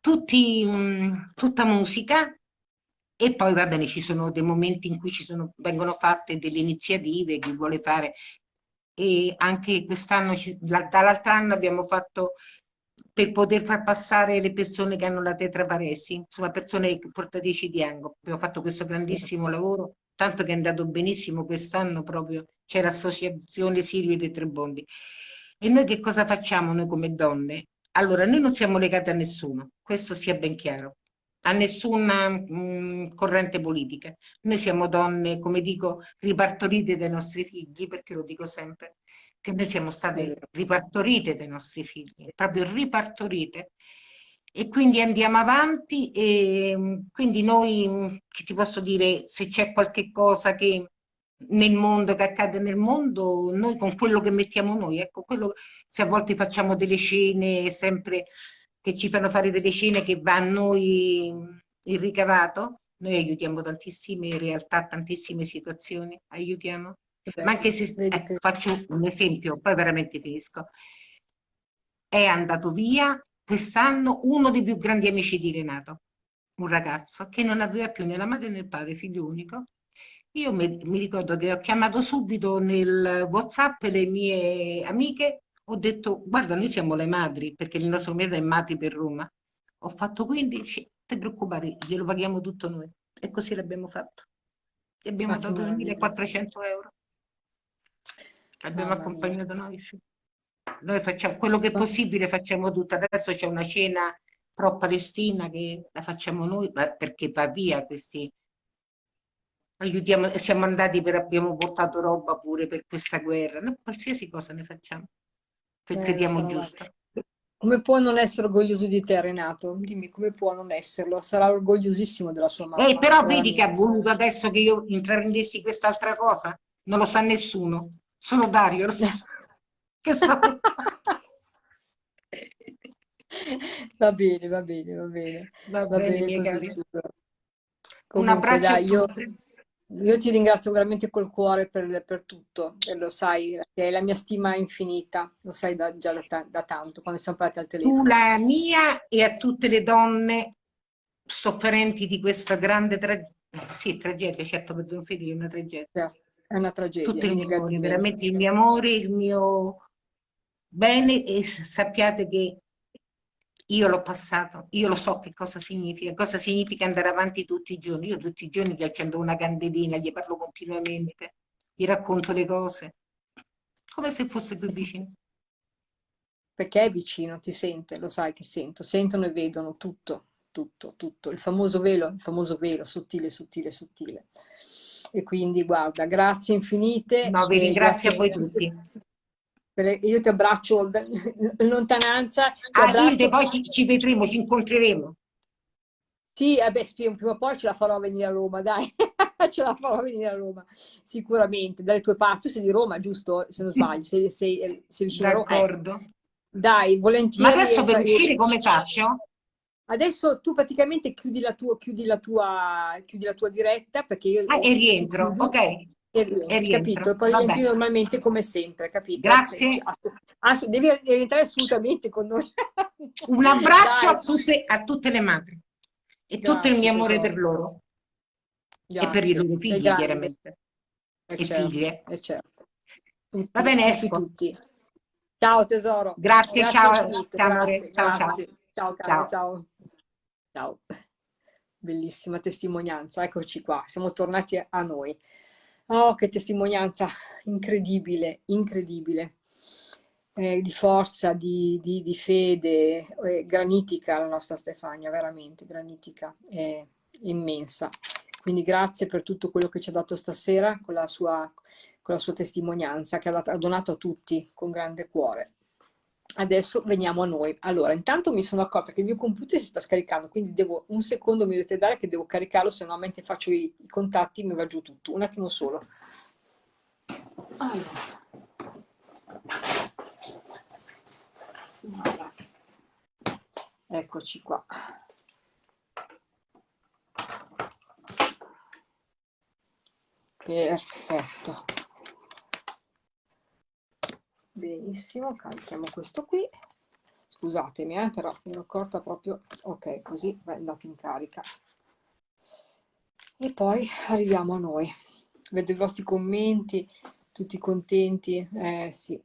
tutti, mm, tutta musica, e poi va bene, ci sono dei momenti in cui sono, vengono fatte delle iniziative, chi vuole fare, e anche quest'anno, dall'altro anno abbiamo fatto per poter far passare le persone che hanno la tetraparesi, insomma persone portatrici di ango. Abbiamo fatto questo grandissimo lavoro, tanto che è andato benissimo quest'anno proprio, c'è l'associazione Sirio dei Trebondi. E noi che cosa facciamo noi come donne? Allora, noi non siamo legate a nessuno, questo sia ben chiaro a nessuna mh, mm, corrente politica. Noi siamo donne, come dico, ripartorite dai nostri figli, perché lo dico sempre, che noi siamo state ripartorite dai nostri figli, proprio ripartorite. E quindi andiamo avanti e mm, quindi noi, mm, che ti posso dire, se c'è qualche cosa che nel mondo, che accade nel mondo, noi con quello che mettiamo noi, ecco, quello, se a volte facciamo delle scene sempre che ci fanno fare delle scene che va a noi il ricavato, noi aiutiamo tantissime realtà, tantissime situazioni, aiutiamo. Ma anche se eh, faccio un esempio, poi veramente finisco. È andato via quest'anno uno dei più grandi amici di Renato, un ragazzo che non aveva più né la madre né il padre, figlio unico. Io mi, mi ricordo che ho chiamato subito nel WhatsApp le mie amiche ho detto, guarda, noi siamo le madri, perché il nostro mese è Mati per Roma. Ho fatto 15, non ti preoccupare, glielo paghiamo tutto noi. E così l'abbiamo fatto. Ti abbiamo dato 1400 euro. Abbiamo accompagnato noi. Sì. Noi facciamo quello che è possibile, facciamo tutto. Adesso c'è una cena pro Palestina che la facciamo noi perché va via questi aiutiamo, siamo andati per, abbiamo portato roba pure per questa guerra, noi qualsiasi cosa ne facciamo che eh, crediamo giusto. Come può non essere orgoglioso di te, Renato? Dimmi, come può non esserlo? Sarà orgogliosissimo della sua mamma. Eh, però vedi che ha voluto adesso che io intraprendessi quest'altra cosa? Non lo sa nessuno, solo Dario lo sa. [LAUGHS] che sa? va bene, va bene, va bene. Va, va bene, bene. Un abbraccio dai, a tutti. Io... Io ti ringrazio veramente col cuore per, per, tutto, e lo sai, è la mia stima infinita, lo sai da, già da, da, tanto, quando siamo parlati al telefono. Tu la mia e a tutte le donne sofferenti di questa grande tragedia, sì, tragedia, certo per un figlio è una tragedia. È una tragedia. Tutto il mio amore, veramente il mio amore, il mio bene e sappiate che io l'ho passato, io lo so che cosa significa, cosa significa andare avanti tutti i giorni. Io tutti i giorni gli accendo una candelina, gli parlo continuamente, gli racconto le cose, come se fosse più vicino. Perché è vicino, ti sente, lo sai che sento, sentono e vedono tutto, tutto, tutto. Il famoso velo, il famoso velo, sottile, sottile, sottile. E quindi guarda, grazie infinite. No, vi ringrazio a voi tutti io ti abbraccio in lontananza. Ah. Hilde, poi ci, ci, vedremo, ci incontreremo. Sì, eh beh, prima o poi ce la farò venire a Roma, dai, [LAUGHS] ce la farò venire a Roma, sicuramente, dalle tue parti, sei di Roma, giusto? Se non sbaglio, sei, sei, sei vicino a Roma. D'accordo. Eh. Dai, volentieri. Ma adesso per uscire come faccio? Adesso tu praticamente chiudi la tua, chiudi la tua, chiudi la tua diretta perché io... Ah, e rientro, ok e rientri, e rientro. capito? Poi Vabbè. rientri normalmente come sempre, capito? Grazie. Ass devi, devi, entrare assolutamente con noi. [LAUGHS] Un abbraccio a tutte, a tutte, le madri e Grazie, tutto il mio amore per loro Grazie. e per i loro figli, chiaramente. E, e certo, figlie. E certo. Tutti, Va bene, esco. Tutti. Ciao tesoro. Grazie, Grazie ciao. Ciao, amore. Ciao, ciao. Ciao, ciao. ciao. Ciao. Bellissima testimonianza, eccoci qua, siamo tornati a noi. Oh, che testimonianza incredibile, incredibile, eh, di forza, di, di, di fede, eh, granitica la nostra Stefania, veramente granitica, è immensa. Quindi grazie per tutto quello che ci ha dato stasera con la sua, con la sua testimonianza, che ha, dato, ha donato a tutti con grande cuore. Adesso veniamo a noi. Allora, intanto mi sono accorta che il mio computer si sta scaricando, quindi devo, un secondo mi dovete dare che devo caricarlo, se no mentre faccio i, i contatti mi va giù tutto. Un attimo solo. Allora. Eccoci qua. Perfetto. Benissimo carichiamo questo qui. Scusatemi eh, però mi ero accorta proprio. Ok così è andato in carica. E poi arriviamo a noi. Vedo i vostri commenti tutti contenti. Eh sì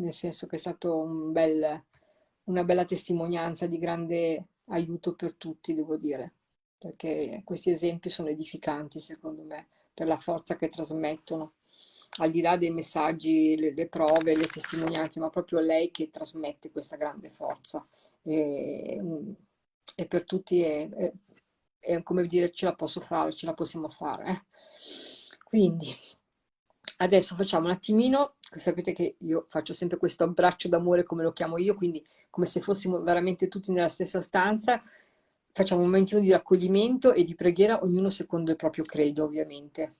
nel senso che è stato un bel, una bella testimonianza di grande aiuto per tutti devo dire. Perché questi esempi sono edificanti secondo me per la forza che trasmettono al di là dei messaggi, le, le, prove, le testimonianze, ma proprio lei che trasmette questa grande forza. E, e per tutti è, è, è come dire ce la posso fare, ce la possiamo fare. Eh? Quindi adesso facciamo un attimino, sapete che io faccio sempre questo abbraccio d'amore come lo chiamo io, quindi come se fossimo veramente tutti nella stessa stanza, facciamo un momentino di raccoglimento e di preghiera, ognuno secondo il proprio credo ovviamente.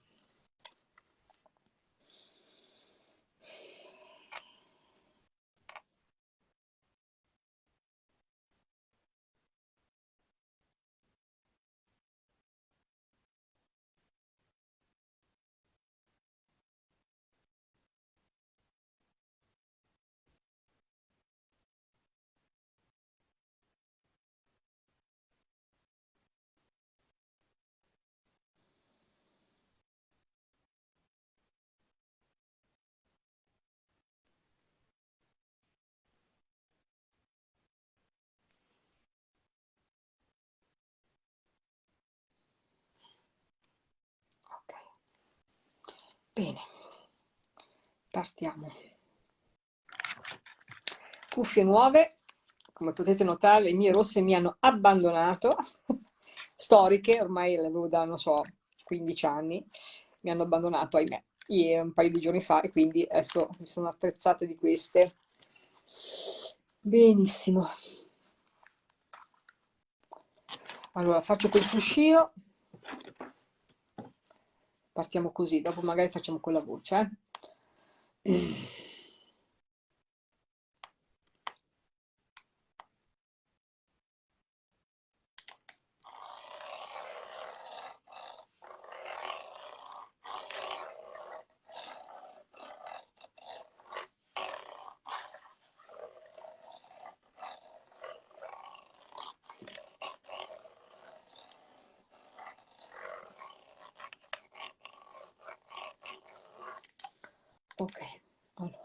Bene, partiamo. Cuffie nuove, come potete notare le mie rosse mi hanno abbandonato, [LAUGHS] storiche, ormai le avevo da, non so, 15 anni, mi hanno abbandonato, ahimè, un paio di giorni fa e quindi adesso mi sono attrezzate di queste. Benissimo. Allora, faccio quel fruscio partiamo così, dopo magari facciamo con la voce. Eh? [CLEARS THROAT] ok allora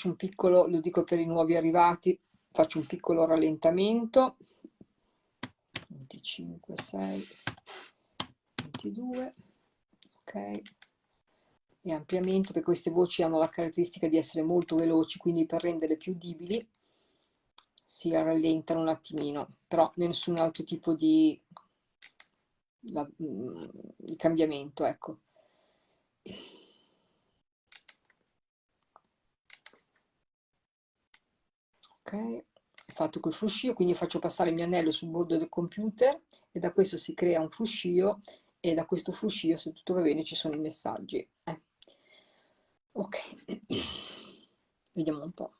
faccio un piccolo lo dico per i nuovi arrivati faccio un piccolo rallentamento. 25 6 22 ok. E ampliamento perché queste voci hanno la caratteristica di essere molto veloci quindi per renderle più udibili si rallentano un attimino. Però nessun altro tipo di, mm, di cambiamento ecco ok fatto col fruscio quindi faccio passare il mio anello sul bordo del computer e da questo si crea un fruscio e da questo fruscio se tutto va bene ci sono i messaggi eh. ok [COUGHS] vediamo un po'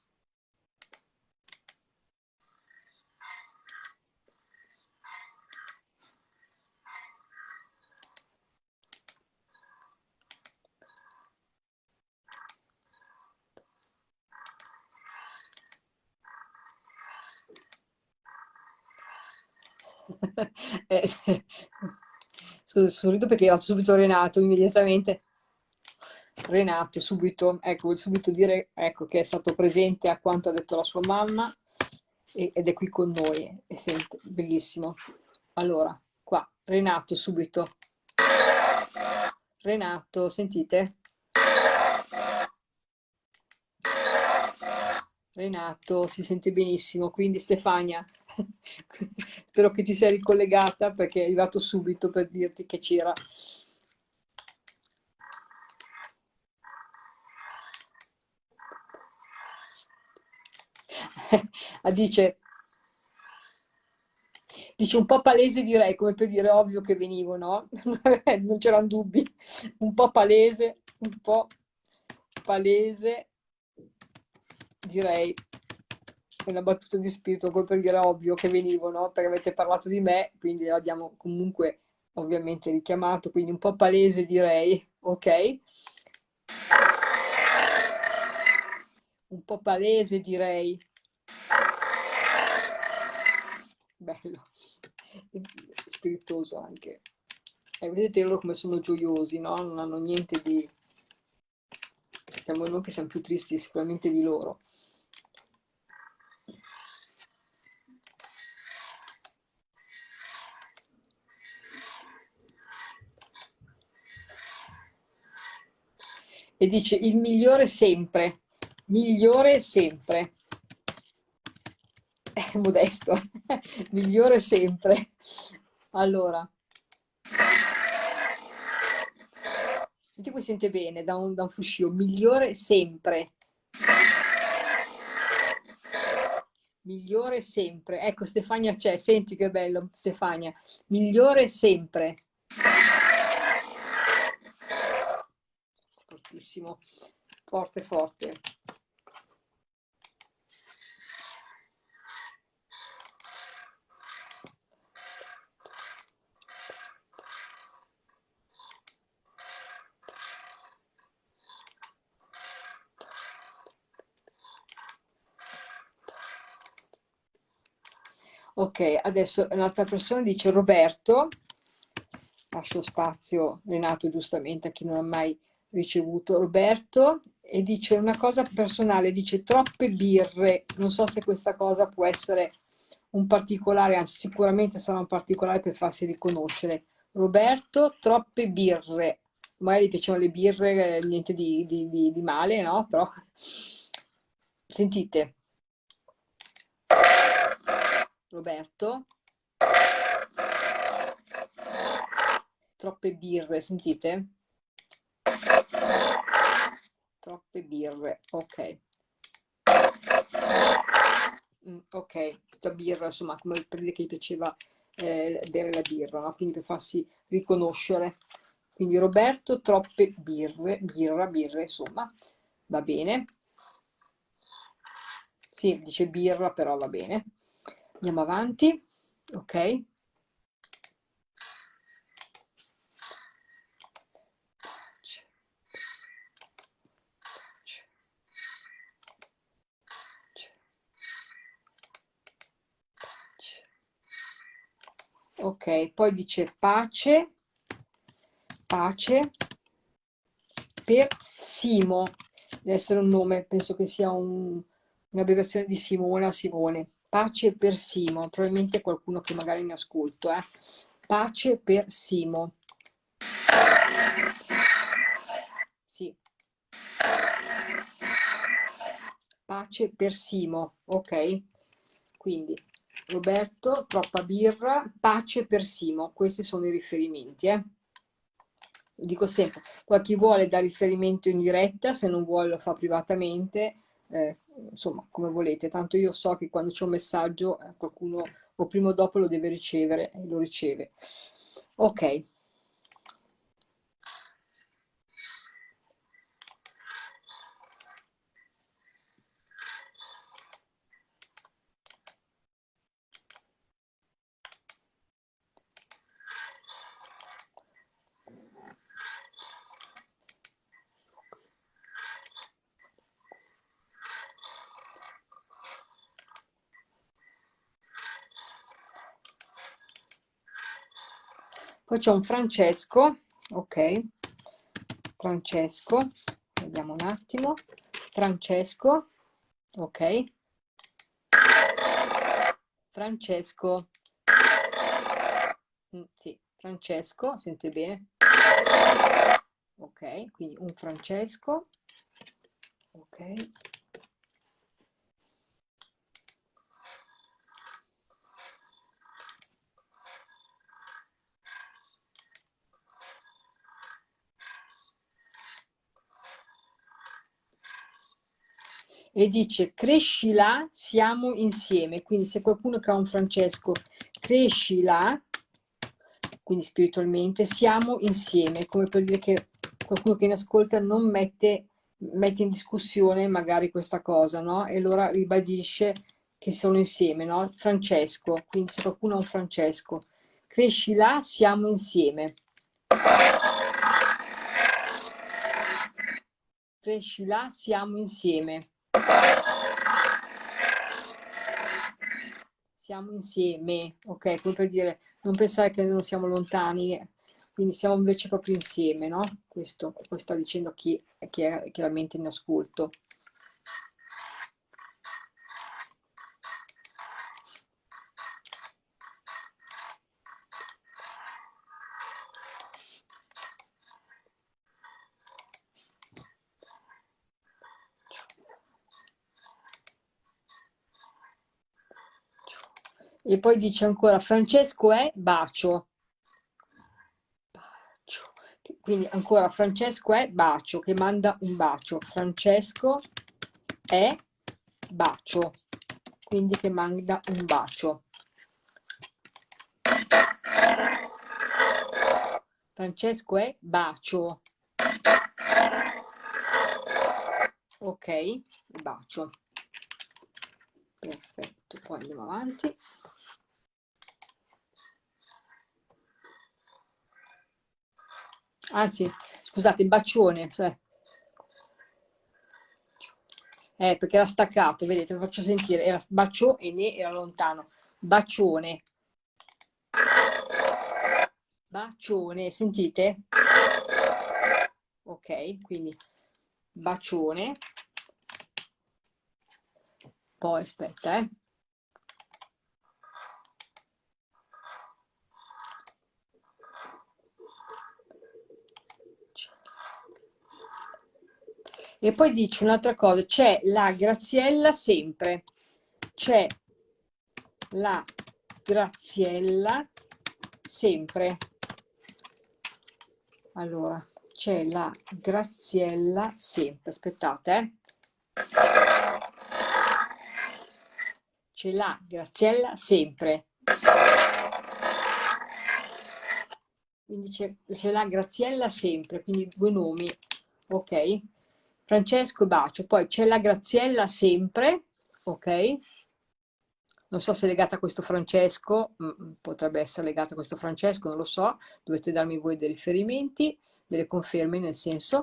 [LAUGHS] scusa, sorrido perché era subito Renato, immediatamente. Renato, subito, ecco, subito dire ecco, che è stato presente a quanto ha detto la sua mamma ed è qui con noi, e sente, bellissimo. Allora, qua, Renato, subito. Renato, sentite? Renato, si sente benissimo, quindi Stefania, spero che ti sia ricollegata perché è arrivato subito per dirti che c'era. [LAUGHS] dice, dice un po' palese direi, come per dire ovvio che venivo, no? [LAUGHS] non c'erano dubbi, un po' palese, un po' palese, direi una battuta di spirito poi per dire ovvio che venivo, no? Perché avete parlato di me, quindi l'abbiamo comunque ovviamente richiamato, quindi un po' palese direi, ok? Un po' palese direi. Bello, spiritoso anche. E vedete loro come sono gioiosi, no? Non hanno niente di... Siamo noi che siamo più tristi sicuramente di loro. E dice il migliore sempre, migliore sempre. è modesto, [LAUGHS] migliore sempre. Allora, senti qui sente bene da un, da un fuscio, migliore sempre. Migliore sempre. Ecco, Stefania c'è, senti che bello, Stefania. Migliore sempre. Fortissimo, forte, forte. Ok, adesso un'altra persona dice Roberto, lascio spazio Renato giustamente a chi non ha mai ricevuto Roberto e dice una cosa personale, dice troppe birre, non so se questa cosa può essere un particolare, anzi sicuramente sarà un particolare per farsi riconoscere. Roberto, troppe birre, magari gli piacciono le birre, niente di, di, di, di male, no? Però sentite, Roberto. Troppe birre, sentite? Troppe birre, ok. Mm, ok, tutta birra, insomma, come per dire che gli piaceva eh, bere la birra, no? quindi per farsi riconoscere. Quindi Roberto, troppe birre, birra, birre, insomma, va bene. Sì, dice birra, però va bene. Andiamo avanti, ok? Ok, poi dice pace, pace per Simo, deve essere un nome, penso che sia un'abbreviazione di Simone o Simone. Pace per Simo, probabilmente qualcuno che magari mi ascolto, eh. Pace per Simo. Sì. Pace per Simo, ok? Quindi Roberto, troppa birra, pace per Simo, questi sono i riferimenti, eh? Lo dico sempre, poi chi vuole dare riferimento in diretta, se non vuole lo fa privatamente, eh, insomma, come volete, tanto io so che quando c'è un messaggio eh, qualcuno o prima o dopo lo deve ricevere e lo riceve. Ok. Poi c'è un Francesco, ok, Francesco, vediamo un attimo, Francesco, ok, Francesco, mm, sì, Francesco, sente bene? Ok, quindi un Francesco, ok, e dice cresci là, siamo insieme. Quindi se qualcuno che ha un Francesco, cresci là, quindi spiritualmente, siamo insieme, come per dire che qualcuno che ne ascolta non mette, mette in discussione magari questa cosa, no? E allora ribadisce che sono insieme, no? Francesco, quindi se qualcuno ha un Francesco, cresci là, siamo insieme. Cresci là, siamo insieme. Siamo insieme, ok? Come per dire, non pensare che non siamo lontani, quindi siamo invece proprio insieme, no? Questo, questo sta dicendo chi, chi è chiaramente in ascolto. E poi dice ancora, Francesco è bacio. Bacio. Quindi ancora, Francesco è bacio, che manda un bacio. Francesco è bacio, quindi che manda un bacio. Francesco è bacio. Ok, bacio. Perfetto, poi andiamo avanti. Anzi, scusate, bacione. Cioè. Eh, perché era staccato, vedete, lo faccio sentire. Era bacio e ne era lontano. Bacione. Bacione, sentite? Ok, quindi bacione. Poi aspetta, eh. E poi dice un'altra cosa, c'è la Graziella sempre, c'è la Graziella sempre. Allora, c'è la Graziella sempre, aspettate, eh. C'è la Graziella sempre. Quindi c'è la Graziella sempre, quindi due nomi, ok? Francesco Bacio, poi c'è la Graziella sempre, ok? Non so se è legata a questo Francesco, mm, mm, potrebbe essere legata a questo Francesco, non lo so, dovete darmi voi dei riferimenti, delle conferme nel senso.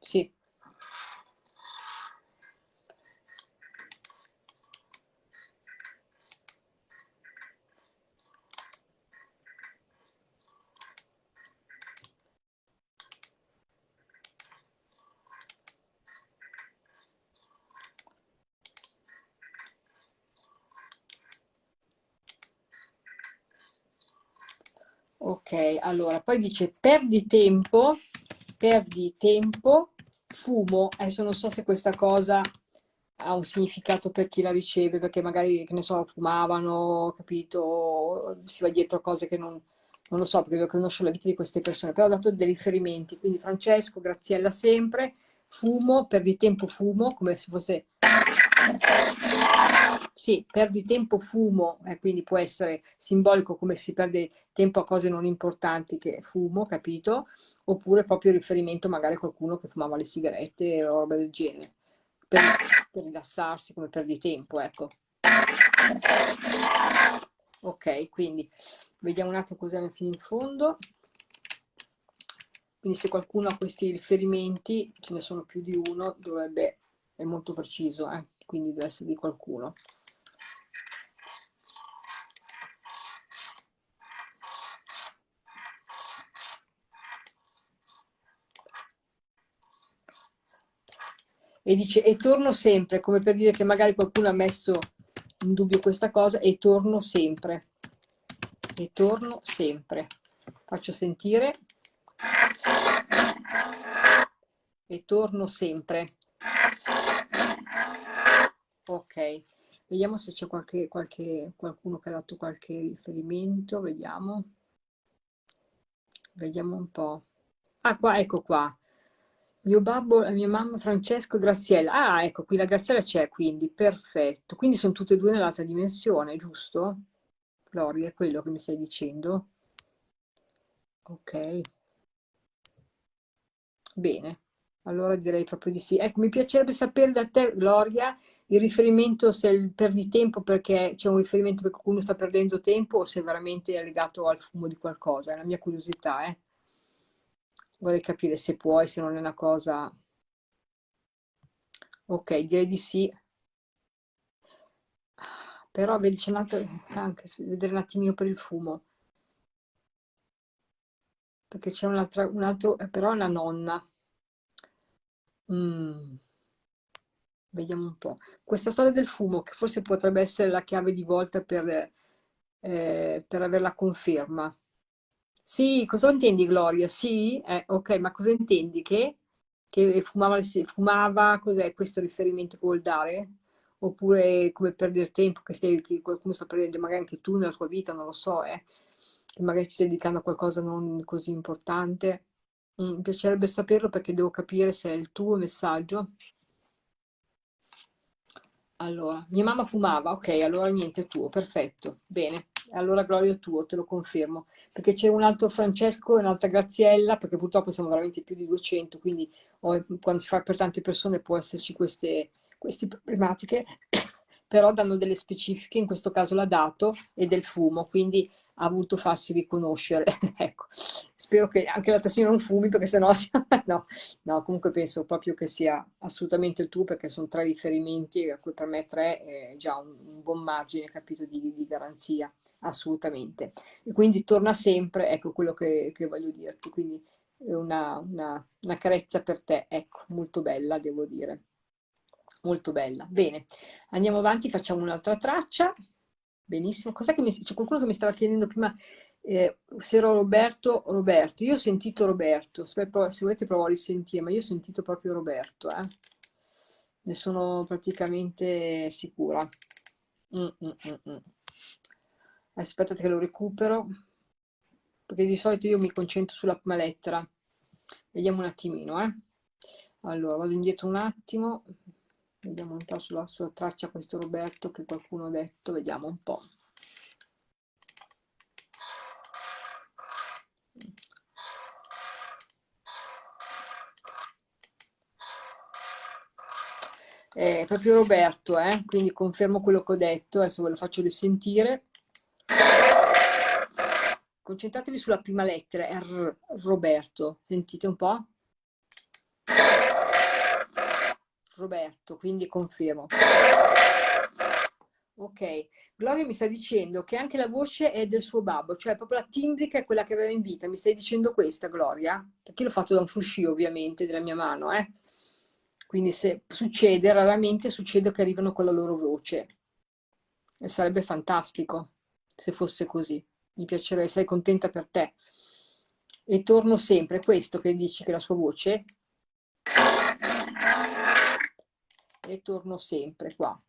Sì, Ok, allora, poi dice perdi tempo, perdi tempo, fumo. Adesso non so se questa cosa ha un significato per chi la riceve, perché magari, che ne so, fumavano, capito, si va dietro a cose che non, non lo so, perché io conosco la vita di queste persone, però ho dato dei riferimenti, quindi Francesco, Graziella sempre, fumo, perdi tempo, fumo, come se fosse sì, perdi tempo, fumo, eh, quindi può essere simbolico come si perde tempo a cose non importanti che fumo, capito? Oppure proprio riferimento magari a qualcuno che fumava le sigarette o roba del genere, per, per rilassarsi come perdi tempo, ecco. Ok, quindi vediamo un attimo cos'è fino in fondo. Quindi se qualcuno ha questi riferimenti, ce ne sono più di uno, dovrebbe, è molto preciso, eh? quindi deve essere di qualcuno. E dice e torno sempre, come per dire che magari qualcuno ha messo in dubbio questa cosa, e torno sempre, e torno sempre. Faccio sentire. E torno sempre. Ok, vediamo se c'è qualche, qualche, qualcuno che ha dato qualche riferimento, vediamo. Vediamo un po'. Ah, qua, ecco qua. Mio babbo e mia mamma Francesco e Graziella. Ah, ecco, qui la Graziella c'è, quindi, perfetto. Quindi sono tutte e due nell'altra dimensione, giusto? Gloria, è quello che mi stai dicendo? Ok. Bene, allora direi proprio di sì. Ecco, mi piacerebbe sapere da te, Gloria, il riferimento se perdi tempo perché c'è un riferimento perché qualcuno sta perdendo tempo o se veramente è legato al fumo di qualcosa, è la mia curiosità, eh vorrei capire se puoi, se non è una cosa... Ok, direi di sì. Però vedi, c'è un'altra... anche vedere un attimino per il fumo. Perché c'è un altro, un altro... Eh, però è una nonna. Mm. Vediamo un po'. Questa storia del fumo, che forse potrebbe essere la chiave di volta per, eh, per avere la conferma. Sì, cosa intendi Gloria? Sì? Eh, ok, ma cosa intendi? Che? che fumava, fumava cos'è questo riferimento che vuol dare? Oppure come perdere tempo, che, stai, che qualcuno sta perdendo, magari anche tu nella tua vita, non lo so, eh, che magari ti stai dedicando a qualcosa non così importante. Mm, mi piacerebbe saperlo perché devo capire se è il tuo messaggio. Allora, mia mamma fumava, ok, allora niente, tuo, perfetto, bene. Allora Gloria tuo, te lo confermo. Perché c'è un altro Francesco e un'altra Graziella, perché purtroppo siamo veramente più di 200, quindi oh, quando si fa per tante persone può esserci queste, queste problematiche, [COUGHS] però danno delle specifiche, in questo caso l'ha dato, e del fumo, quindi ha voluto farsi riconoscere. [LAUGHS] ecco, spero che anche l'altra signora non fumi perché sennò [LAUGHS] no, no, comunque penso proprio che sia assolutamente il tuo perché sono tre riferimenti a cui per me tre è già un, un buon margine, capito, di, di, garanzia, assolutamente. E quindi torna sempre, ecco quello che, che voglio dirti, quindi una, una, una carezza per te, ecco, molto bella devo dire molto bella. Bene, andiamo avanti, facciamo un'altra traccia. Benissimo. Cos'è che. C'è qualcuno che mi stava chiedendo prima eh, se ero Roberto Roberto. Io ho sentito Roberto, se, volete provo a risentire, ma io ho sentito proprio Roberto. Eh. Ne sono praticamente sicura. Mm, mm, mm, mm. Aspettate che lo recupero, perché di solito io mi concentro sulla prima lettera. Vediamo un attimino, eh. Allora, vado indietro un attimo. Vediamo un po' sulla sua traccia questo Roberto che qualcuno ha detto, vediamo un po'. È proprio Roberto, eh? quindi confermo quello che ho detto, adesso ve lo faccio risentire. Concentratevi sulla prima lettera, R, Roberto, sentite un po'? Roberto, quindi confermo. Ok, Gloria mi sta dicendo che anche la voce è del suo babbo, cioè proprio la timbrica è quella che aveva in vita. Mi stai dicendo questa, Gloria? Perché l'ho fatto da un fruscio, ovviamente, della mia mano, eh? Quindi se succede, raramente succede che arrivano con la loro voce. E sarebbe fantastico se fosse così. Mi piacerebbe, sei contenta per te. E torno sempre, questo che dici che la sua voce e torno sempre qua.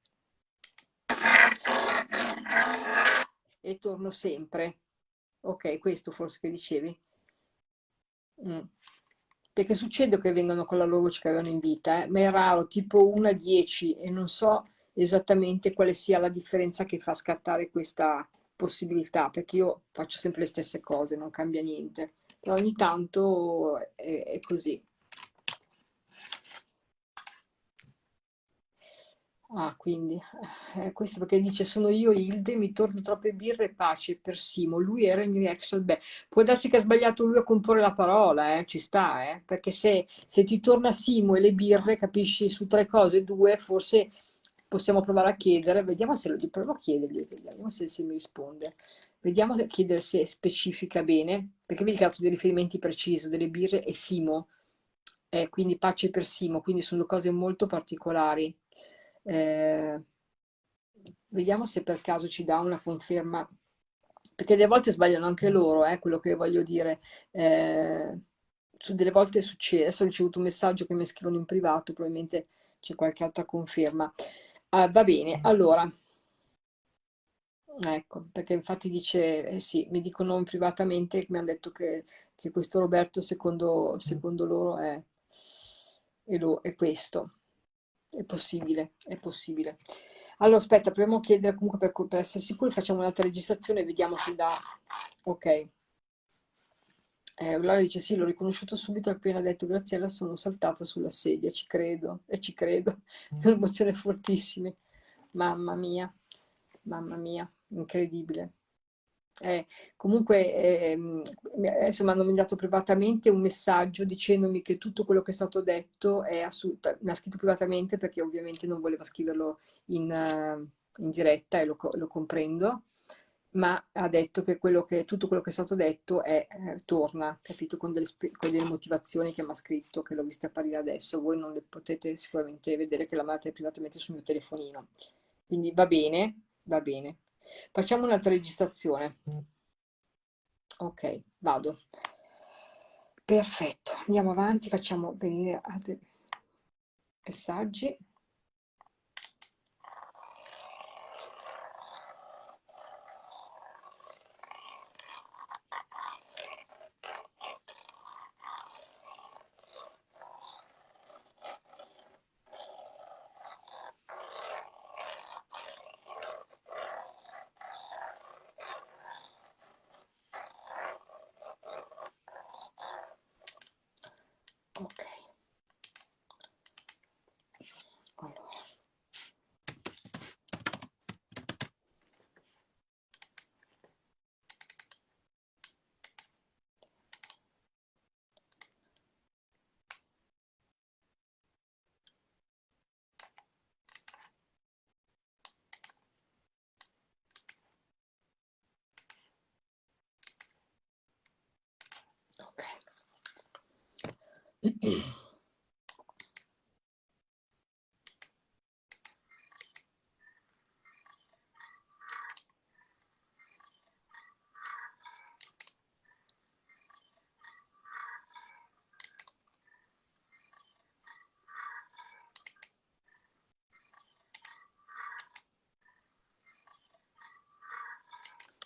E torno sempre. Ok, questo forse che dicevi. Mm. Perché succede che vengono con la loro voce che avevano in vita, eh? ma è raro, tipo 1 a 10 e non so esattamente quale sia la differenza che fa scattare questa possibilità, perché io faccio sempre le stesse cose, non cambia niente. Però ogni tanto è, è così. Ah, quindi, eh, questo perché dice sono io Hilde, mi torno troppe birre e pace per Simo, lui era in reaction, beh, può darsi che ha sbagliato lui a comporre la parola, eh, ci sta, eh, perché se, se ti torna Simo e le birre, capisci, su tre cose, due, forse possiamo provare a chiedere, vediamo se lo provo a chiedergli, vediamo se, se mi risponde, vediamo a chiedere se specifica bene, perché vedi che ha dato dei riferimenti precisi, delle birre e Simo, eh, quindi pace per Simo, quindi sono cose molto particolari. Eh, vediamo se per caso ci dà una conferma, perché delle volte sbagliano anche loro, eh, quello che voglio dire. Eh, su delle volte succede, adesso ho ricevuto un messaggio che mi scrivono in privato, probabilmente c'è qualche altra conferma. Ah, va bene, allora, ecco, perché infatti dice, eh sì, mi dicono privatamente, mi hanno detto che, che questo Roberto secondo, secondo loro è, è, lo, è questo. È possibile, è possibile. Allora, aspetta, proviamo a chiedere comunque per, per essere sicuri, facciamo un'altra registrazione e vediamo se dà... Ok. Eh, Laura dice sì, l'ho riconosciuto subito appena detto Graziella, sono saltata sulla sedia, ci credo, e ci credo, è un'emozione fortissima. Mamma mia, mamma mia, incredibile. Eh, comunque, eh, adesso mi hanno mandato privatamente un messaggio dicendomi che tutto quello che è stato detto è assolutamente, mi ha scritto privatamente perché ovviamente non voleva scriverlo in, in diretta e lo, lo, comprendo, ma ha detto che, quello che tutto quello che è stato detto è, eh, torna, capito, con delle, con delle motivazioni che mi ha scritto, che l'ho vista apparire adesso, voi non le potete sicuramente vedere che la mandate privatamente sul mio telefonino. Quindi va bene, va bene. Facciamo un'altra registrazione. Ok, vado. Perfetto, andiamo avanti, facciamo venire altri messaggi.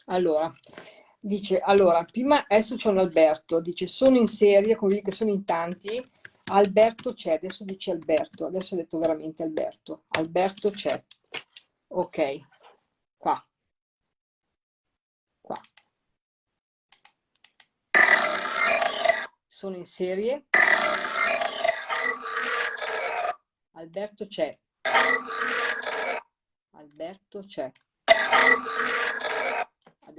Allora, dice, allora, prima adesso c'è un Alberto, dice sono in serie, come vedi che sono in tanti, Alberto c'è, adesso dice Alberto, adesso ho detto veramente Alberto, Alberto c'è, ok, qua, qua, sono in serie, Alberto c'è, Alberto c'è,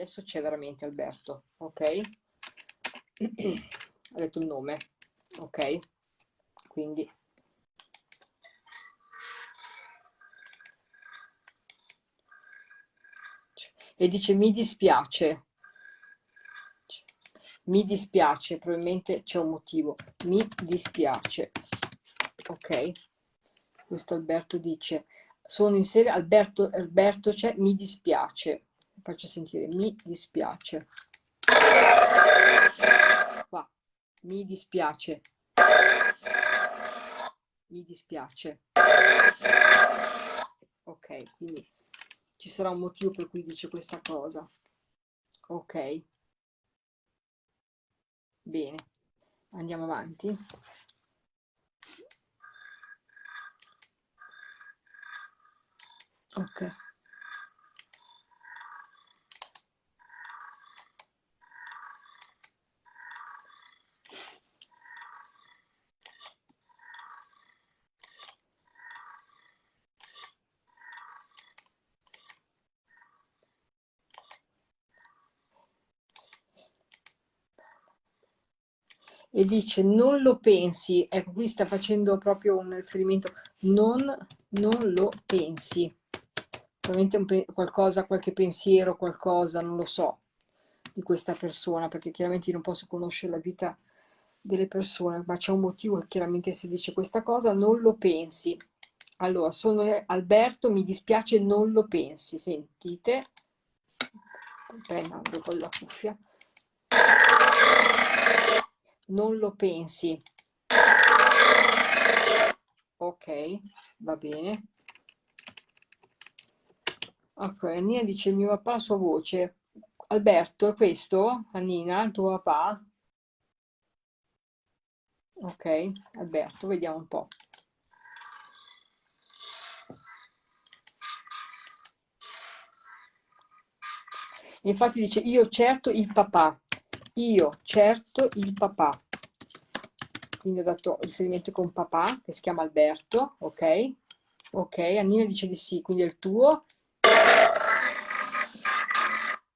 adesso c'è veramente Alberto, ok? [CLEARS THROAT] ha detto il nome, ok? Quindi. E dice mi dispiace. Mi dispiace probabilmente c'è un motivo. Mi dispiace. Ok. Questo Alberto dice sono in serie Alberto Alberto c'è mi dispiace faccio sentire mi dispiace. Qua mi dispiace. Mi dispiace. Ok quindi ci sarà un motivo per cui dice questa cosa. Ok. Bene andiamo avanti. Ok e dice non lo pensi, ecco qui sta facendo proprio un riferimento, non, non lo pensi, probabilmente qualcosa, qualche pensiero, qualcosa, non lo so, di questa persona, perché chiaramente io non posso conoscere la vita delle persone, ma c'è un motivo chiaramente si dice questa cosa, non lo pensi. Allora, sono Alberto, mi dispiace, non lo pensi, sentite? Penna con la cuffia non lo pensi. Ok, va bene. Ok, Annina dice mio papà la sua voce. Alberto, è questo? Annina, il tuo papà? Ok, Alberto, vediamo un po'. Infatti dice io certo il papà io certo il papà. Quindi ho dato riferimento con papà che si chiama Alberto ok? Ok Annina dice di sì quindi è il tuo.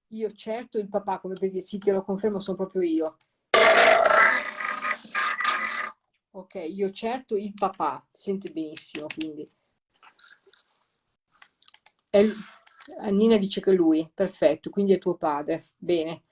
Io certo il papà come per dire sì te lo confermo sono proprio io. Ok io certo il papà. Sente benissimo quindi. È, Annina dice che lui perfetto quindi è tuo padre. Bene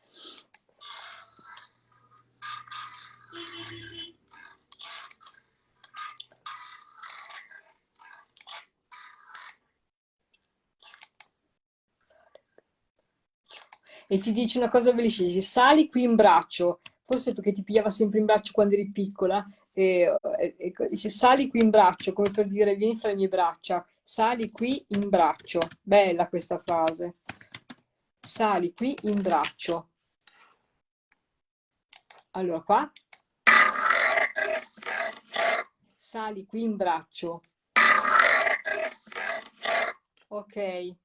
e ti dice una cosa bellissima, dice, sali qui in braccio, forse perché ti pigliava sempre in braccio quando eri piccola, e, e, e dice sali qui in braccio, come per dire vieni fra le mie braccia, sali qui in braccio, bella questa frase, sali qui in braccio. Allora qua, sali qui in braccio. Ok.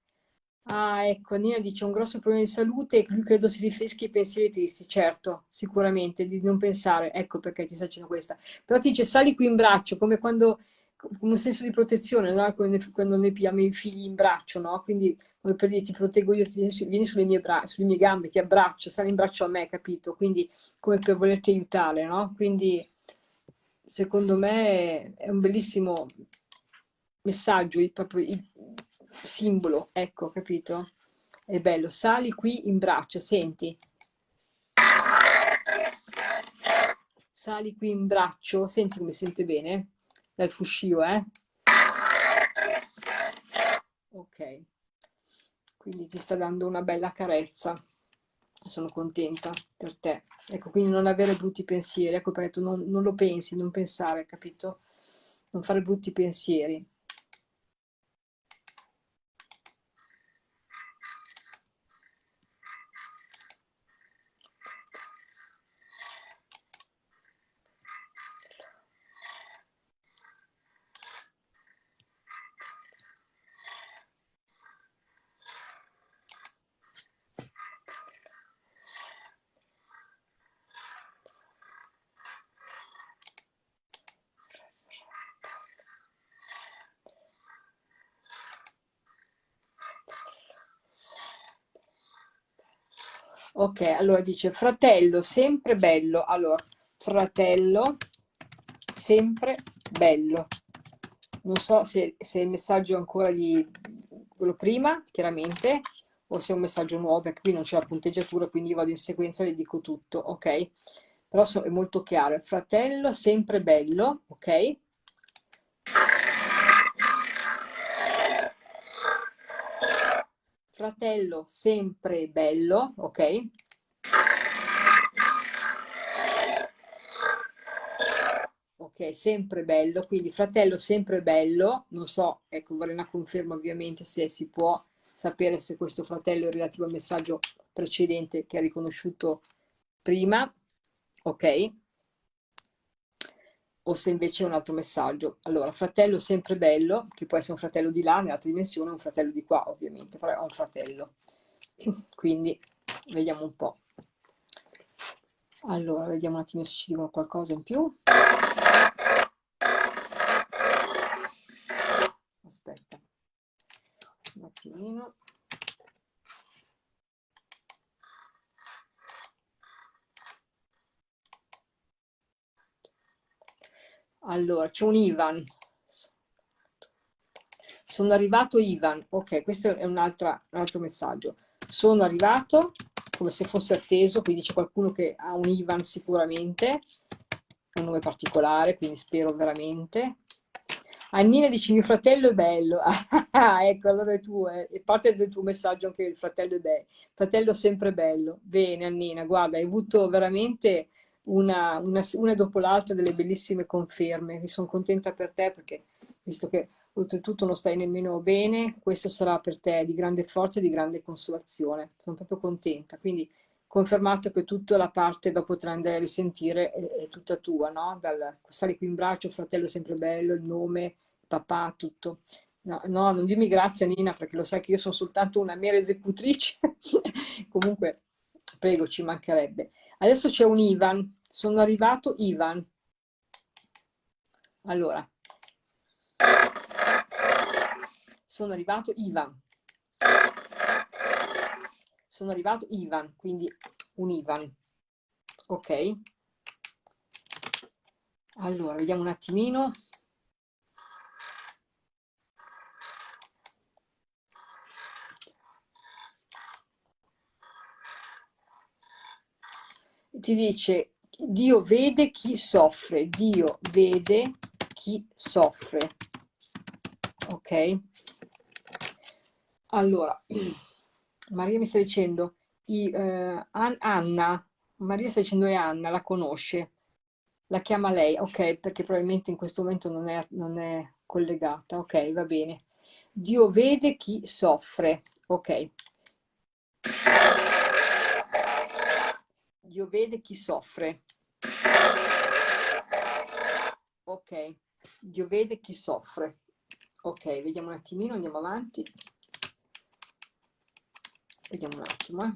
Ah, ecco, Nina dice un grosso problema di salute e lui credo si riferisca ai pensieri tristi. Certo, sicuramente, di non pensare. Ecco perché ti sta dicendo questa. Però ti dice sali qui in braccio, come quando, come un senso di protezione, no? quando, quando noi pigliamo i figli in braccio, no? Quindi come per dire ti proteggo io, vieni, vieni sulle, mie sulle mie gambe, ti abbraccio, sali in braccio a me, capito? Quindi come per volerti aiutare, no? Quindi secondo me è un bellissimo messaggio, proprio il simbolo, ecco, capito? È bello, sali qui in braccio, senti. Sali qui in braccio, senti come sente bene? Dal fuscio, eh? Ok, quindi ti sta dando una bella carezza. Sono contenta per te. Ecco, quindi non avere brutti pensieri, ecco perché tu non, non lo pensi, non pensare, capito? Non fare brutti pensieri. Ok, allora dice fratello sempre bello. Allora, fratello sempre bello. Non so se, se il messaggio è ancora di quello prima, chiaramente, o se è un messaggio nuovo, perché qui non c'è la punteggiatura, quindi io vado in sequenza e le dico tutto, ok? Però è molto chiaro. Fratello sempre bello, ok? fratello sempre bello, ok? Ok, sempre bello, quindi fratello sempre bello, non so, ecco, vorrei una conferma ovviamente se si può sapere se questo fratello è relativo al messaggio precedente che ha riconosciuto prima, ok? o se invece è un altro messaggio. Allora, fratello sempre bello, che può essere un fratello di là, nell'altra dimensione, un fratello di qua, ovviamente, però è un fratello. Quindi, vediamo un po'. Allora, vediamo un attimo se ci dicono qualcosa in più. Aspetta, un attimino. Allora, c'è un Ivan. Sono arrivato Ivan. Ok, questo è un, altro messaggio. Sono arrivato, come se fosse atteso, quindi c'è qualcuno che ha un Ivan sicuramente, un nome particolare, quindi spero veramente. Annina dice mio fratello è bello, [LAUGHS] ecco allora è tuo, eh. è parte del tuo messaggio anche il fratello è bello, fratello sempre bello, bene Annina, guarda hai avuto veramente una, una, una dopo l'altra delle bellissime conferme, sono contenta per te perché visto che oltretutto non stai nemmeno bene, questo sarà per te di grande forza e di grande consolazione. Sono proprio contenta. Quindi confermato che tutta la parte dopo potrai andare a risentire è, è tutta tua, no? Dal stare qui in braccio, fratello sempre bello, il nome, papà, tutto. No, no, non dimmi grazie Nina perché lo sai che io sono soltanto una mera esecutrice. [LAUGHS] Comunque, prego, ci mancherebbe. Adesso c'è un Ivan, sono arrivato Ivan. Allora, sono arrivato Ivan. Sono arrivato Ivan, quindi un Ivan. Ok? Allora, vediamo un attimino. ti dice Dio vede chi soffre, Dio vede chi soffre. Ok? Allora, [CLEARS THROAT] Maria mi sta dicendo, i, eh, Anna, Maria sta dicendo è Anna, la conosce, la chiama lei, ok, perché probabilmente in questo momento non è, non è collegata, ok, va bene. Dio vede chi soffre, ok. Dio vede chi soffre. Ok, Dio vede chi soffre. Ok, vediamo un attimino, andiamo avanti. Vediamo un attimo, eh.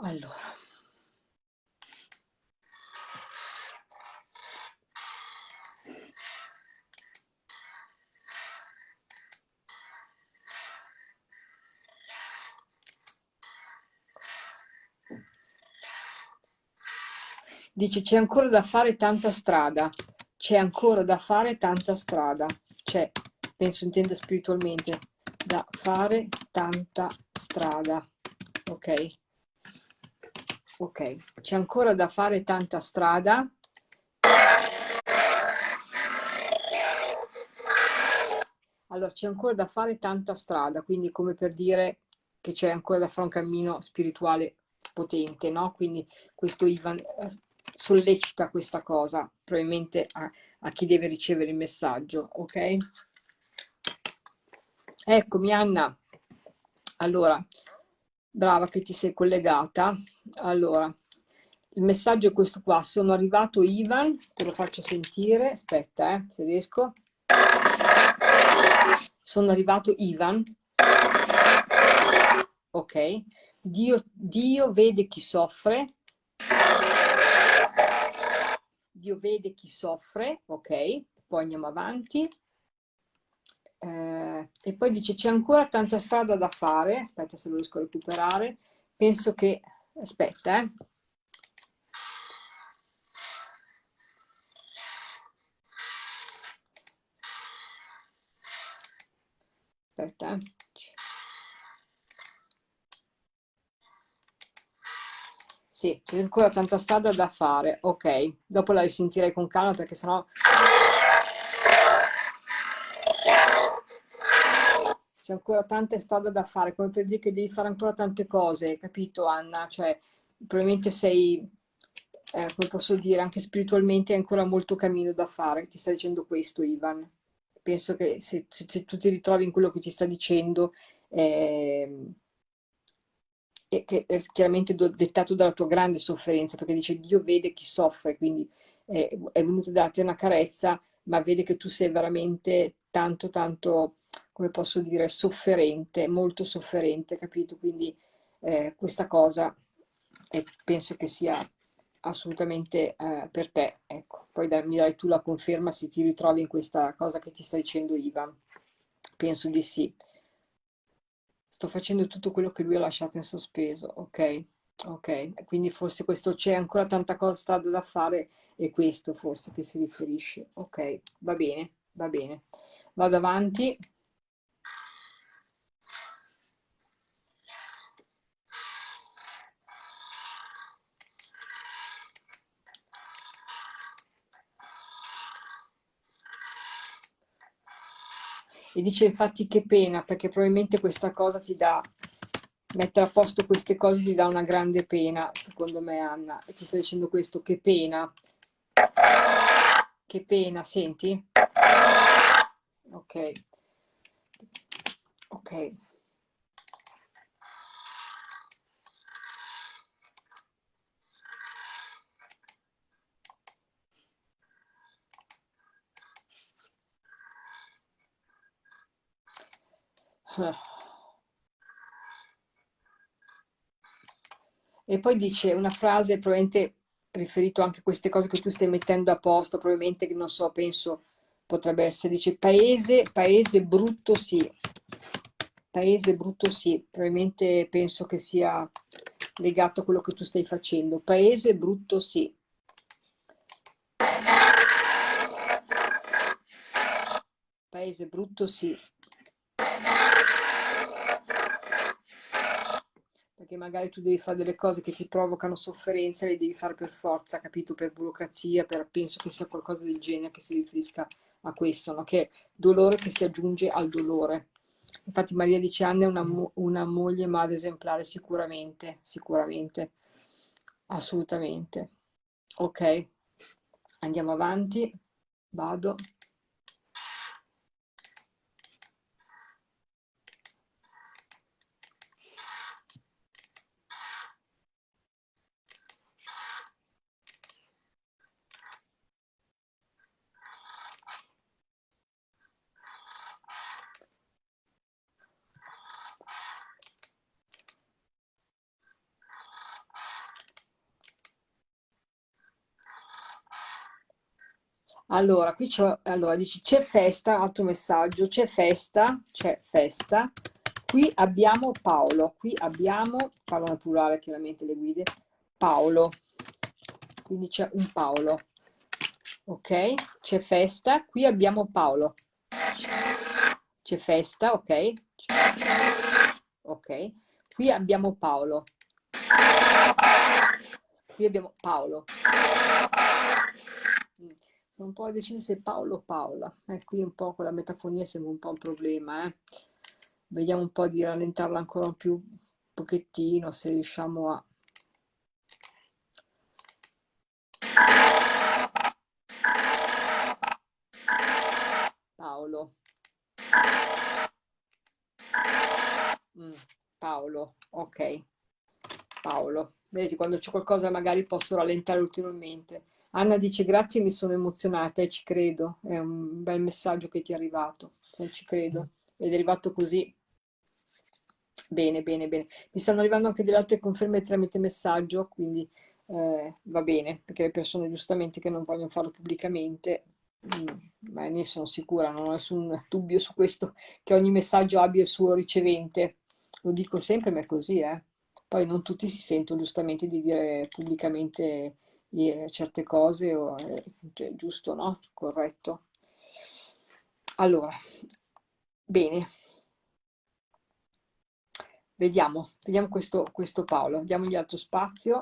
Allora. Dice c'è ancora da fare tanta strada, c'è ancora da fare tanta strada, c'è, penso intenda spiritualmente, da fare tanta strada, ok? Ok, c'è ancora da fare tanta strada. Allora, c'è ancora da fare tanta strada, quindi come per dire che c'è ancora da fare un cammino spirituale potente, no? Quindi questo Ivan eh, sollecita questa cosa, probabilmente a, a chi deve ricevere il messaggio, ok? Eccomi Anna, allora, brava che ti sei collegata, allora, il messaggio è questo qua, sono arrivato Ivan, te lo faccio sentire, aspetta eh, se riesco, sono arrivato Ivan, ok, Dio, Dio vede chi soffre, Dio vede chi soffre, ok? Poi andiamo avanti. Eh, e poi dice c'è ancora tanta strada da fare, aspetta se lo riesco a recuperare, penso che, aspetta eh. Aspetta eh. Sì, c'è ancora tanta strada da fare. Ok, dopo la risentirei con calma perché sennò... C'è ancora tanta strada da fare, come per dire che devi fare ancora tante cose, capito Anna? Cioè, probabilmente sei, eh, come posso dire, anche spiritualmente hai ancora molto cammino da fare. Ti sta dicendo questo Ivan. Penso che se, se, se tu ti ritrovi in quello che ti sta dicendo... Eh, e che è chiaramente dettato dalla tua grande sofferenza, perché dice Dio vede chi soffre, quindi è, è venuto a darti una carezza, ma vede che tu sei veramente tanto, tanto, come posso dire, sofferente, molto sofferente, capito? Quindi eh, questa cosa eh, penso che sia assolutamente eh, per te, ecco. Poi da, mi dai tu la conferma se ti ritrovi in questa cosa che ti sta dicendo Ivan. Penso di sì sto facendo tutto quello che lui ha lasciato in sospeso, ok? Ok, quindi forse questo c'è ancora tanta cosa da fare e questo forse che si riferisce. Ok, va bene, va bene. Vado avanti. E dice infatti che pena, perché probabilmente questa cosa ti dà, mettere a posto queste cose ti dà una grande pena, secondo me Anna. E ti sta dicendo questo, che pena. Che pena, senti? Ok. Ok. E poi dice una frase probabilmente riferito anche a queste cose che tu stai mettendo a posto, probabilmente non so, penso potrebbe essere, dice paese, paese brutto sì, paese brutto sì, probabilmente penso che sia legato a quello che tu stai facendo, paese brutto sì. Paese brutto sì. Perché magari tu devi fare delle cose che ti provocano sofferenza, le devi fare per forza, capito? Per burocrazia, per, penso che sia qualcosa del genere che si riferisca a questo, no? Che è dolore che si aggiunge al dolore. Infatti Maria dice Anna è una, una moglie madre esemplare, sicuramente, sicuramente, assolutamente. Ok, andiamo avanti, vado. Allora, qui c'è, allora, dici c'è festa, altro messaggio, c'è festa, c'è festa. Qui abbiamo Paolo, qui abbiamo, parlano al plurale chiaramente le guide, Paolo. Quindi c'è un Paolo. Ok? C'è festa, qui abbiamo Paolo. C'è festa, ok? Ok. Qui abbiamo Paolo. Qui abbiamo Paolo sono un po' decisa se Paolo o Paola. Eh, qui un po' con la metafonia sembra un po' un problema. Eh. Vediamo un po' di rallentarla ancora un più un pochettino, se riusciamo a... Paolo. Mm, Paolo, ok. Paolo. Vedi, quando c'è qualcosa magari posso rallentare ulteriormente. Anna dice grazie, mi sono emozionata e ci credo, è un bel messaggio che ti è arrivato, se ci credo, ed è arrivato così. Bene, bene, bene. Mi stanno arrivando anche delle altre conferme tramite messaggio, quindi eh, va bene, perché le persone giustamente che non vogliono farlo pubblicamente, mm, ma ne sono sicura, non ho nessun dubbio su questo, che ogni messaggio abbia il suo ricevente. Lo dico sempre, ma è così, eh. Poi non tutti si sentono giustamente di dire pubblicamente certe cose, è cioè, giusto, no? Corretto. Allora, bene. Vediamo, vediamo questo, questo Paolo, diamogli altro spazio.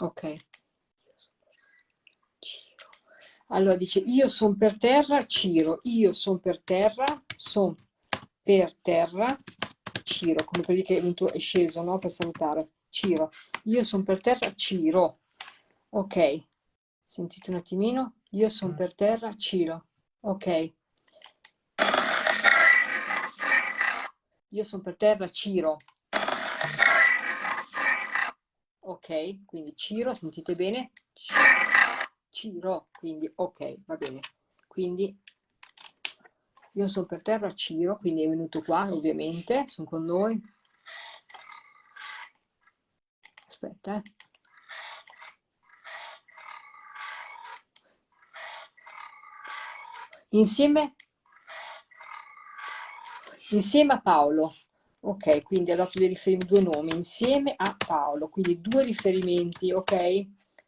Ok. Allora dice, io sono per terra, Ciro, io sono per terra, sono per terra, Ciro, come dire che è sceso, no? Per salutare, Ciro, io sono per terra, Ciro. Ok, sentite un attimino, io sono per terra, Ciro. Ok. Io sono per terra, Ciro ok, quindi Ciro, sentite bene? Ciro, quindi ok, va bene. Quindi io sono per terra Ciro, quindi è venuto qua ovviamente, sono con noi. Aspetta, eh. Insieme, insieme a Paolo, Ok, quindi ha dato dei riferimenti, due nomi insieme a Paolo, quindi due riferimenti, ok?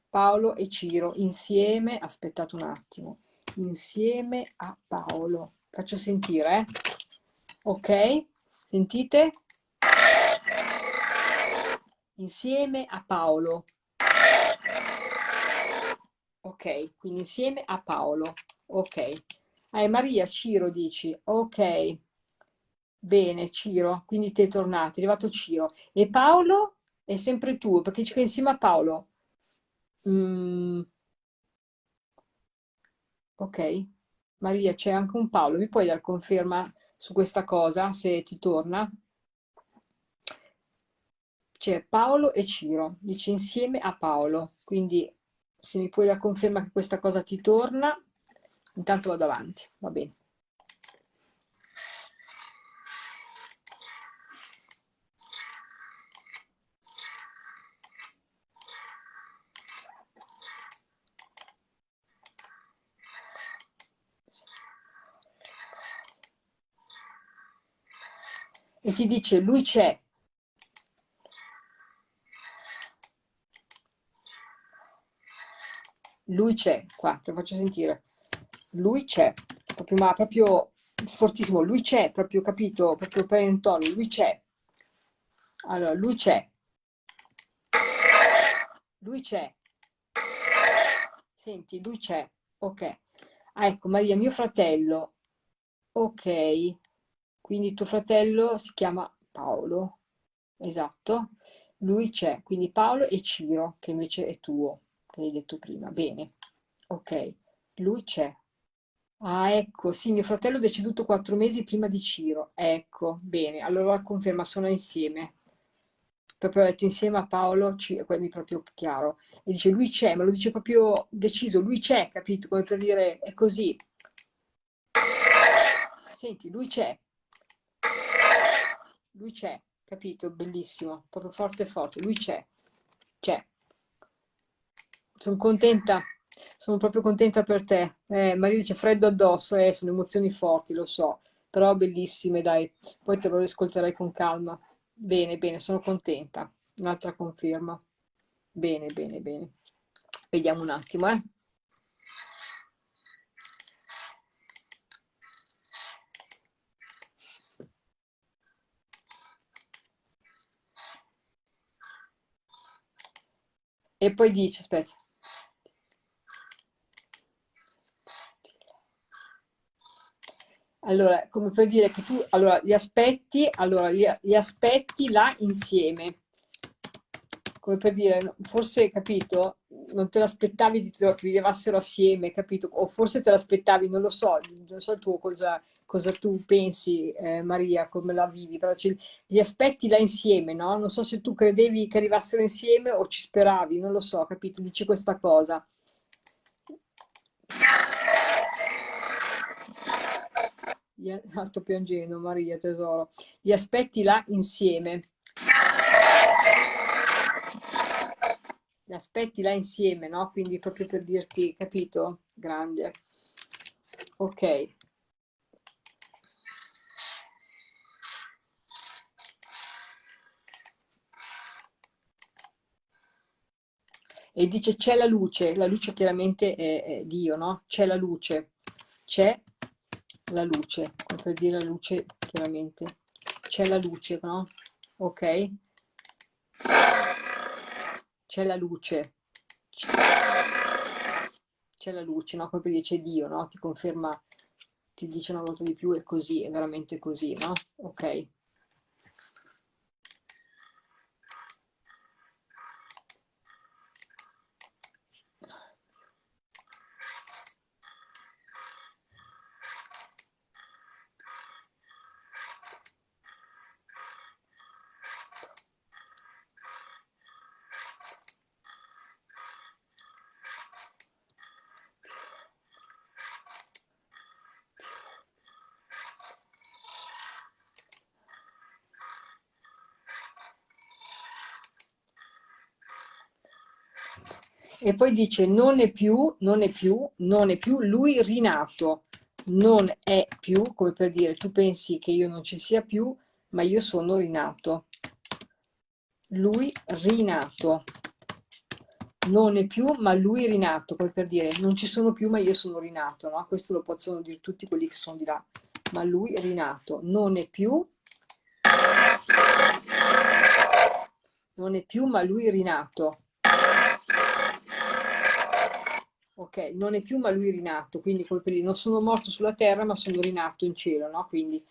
Paolo e Ciro insieme, aspettate un attimo, insieme a Paolo. Faccio sentire, eh? Ok? Sentite? Insieme a Paolo. Ok, quindi insieme a Paolo. Ok. Ah, Maria Ciro dici, ok. Bene, Ciro, quindi ti è tornato, è arrivato Ciro. E Paolo? è sempre tuo, perché c'è insieme a Paolo. Mm. Ok, Maria, c'è anche un Paolo, mi puoi dar conferma su questa cosa, se ti torna? C'è Paolo e Ciro, dice insieme a Paolo, quindi se mi puoi dar conferma che questa cosa ti torna, intanto vado avanti, va bene. E ti dice lui c'è. Lui c'è, qua, te lo faccio sentire. Lui c'è, proprio, ma proprio fortissimo, lui c'è, proprio capito, proprio per il tono, lui c'è. Allora, lui c'è. Lui c'è. Senti, lui c'è. Ok. Ah, ecco, Maria, mio fratello. Ok. Quindi tuo fratello si chiama Paolo, esatto, lui c'è, quindi Paolo e Ciro, che invece è tuo, che hai detto prima. Bene, ok, lui c'è. Ah, ecco, sì, mio fratello è deceduto quattro mesi prima di Ciro. Ecco, bene, allora conferma, sono insieme. Proprio ho detto insieme a Paolo, quindi proprio chiaro. E dice, lui c'è, me lo dice proprio deciso, lui c'è, capito? Come per dire, è così. Senti, lui c'è, lui c'è, capito? Bellissimo, proprio forte forte, lui c'è, c'è. Sono contenta, sono proprio contenta per te. Eh, Maria dice freddo addosso, eh, sono emozioni forti, lo so, però bellissime, dai. Poi te lo ascolterai con calma. Bene, bene, sono contenta. Un'altra conferma. Bene, bene, bene. Vediamo un attimo, eh. E poi dice, aspetta. Allora, come per dire che tu, allora, li aspetti, allora, li, li aspetti là insieme. Come per dire, forse, capito, non te l'aspettavi che vi levassero assieme, capito? O forse te l'aspettavi, non lo so, non so tuo cosa, cosa tu pensi, eh, Maria, come la vivi, però ci, li aspetti là insieme, no? Non so se tu credevi che arrivassero insieme o ci speravi, non lo so, capito? Dice questa cosa. [LAUGHS] Ah, sto piangendo, Maria, tesoro. Li aspetti là insieme. Aspetti là insieme, no? Quindi proprio per dirti, capito? Grande. Ok. e dice c'è la luce, la luce chiaramente è, è Dio, no? C'è la luce, c'è la luce, come per dire la luce chiaramente, c'è la luce, no? Ok? C'è la luce, c'è la luce, no? Dire c'è Dio, no? Ti conferma, ti dice una volta di più è così, è veramente così, no? Ok? E poi dice non è più, non è più, non è più lui rinato, non è più, come per dire tu pensi che io non ci sia più, ma io sono rinato. Lui rinato. Non è più, ma lui rinato, come per dire non ci sono più, ma io sono rinato, no? Questo lo possono dire tutti quelli che sono di là. Ma lui rinato. Non è più, non è più, ma lui rinato ok, non è più ma lui rinato, quindi come per dire, non sono morto sulla terra ma sono rinato in cielo, no? Quindi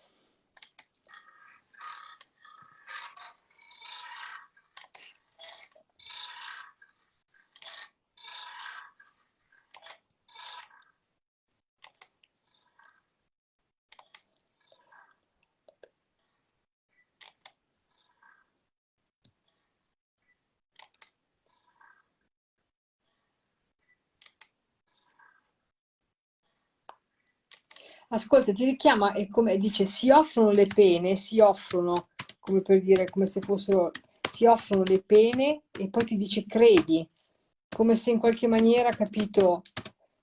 Ascolta, ti richiama e come dice, si offrono le pene, si offrono, come per dire, come se fossero, si offrono le pene e poi ti dice credi, come se in qualche maniera, capito,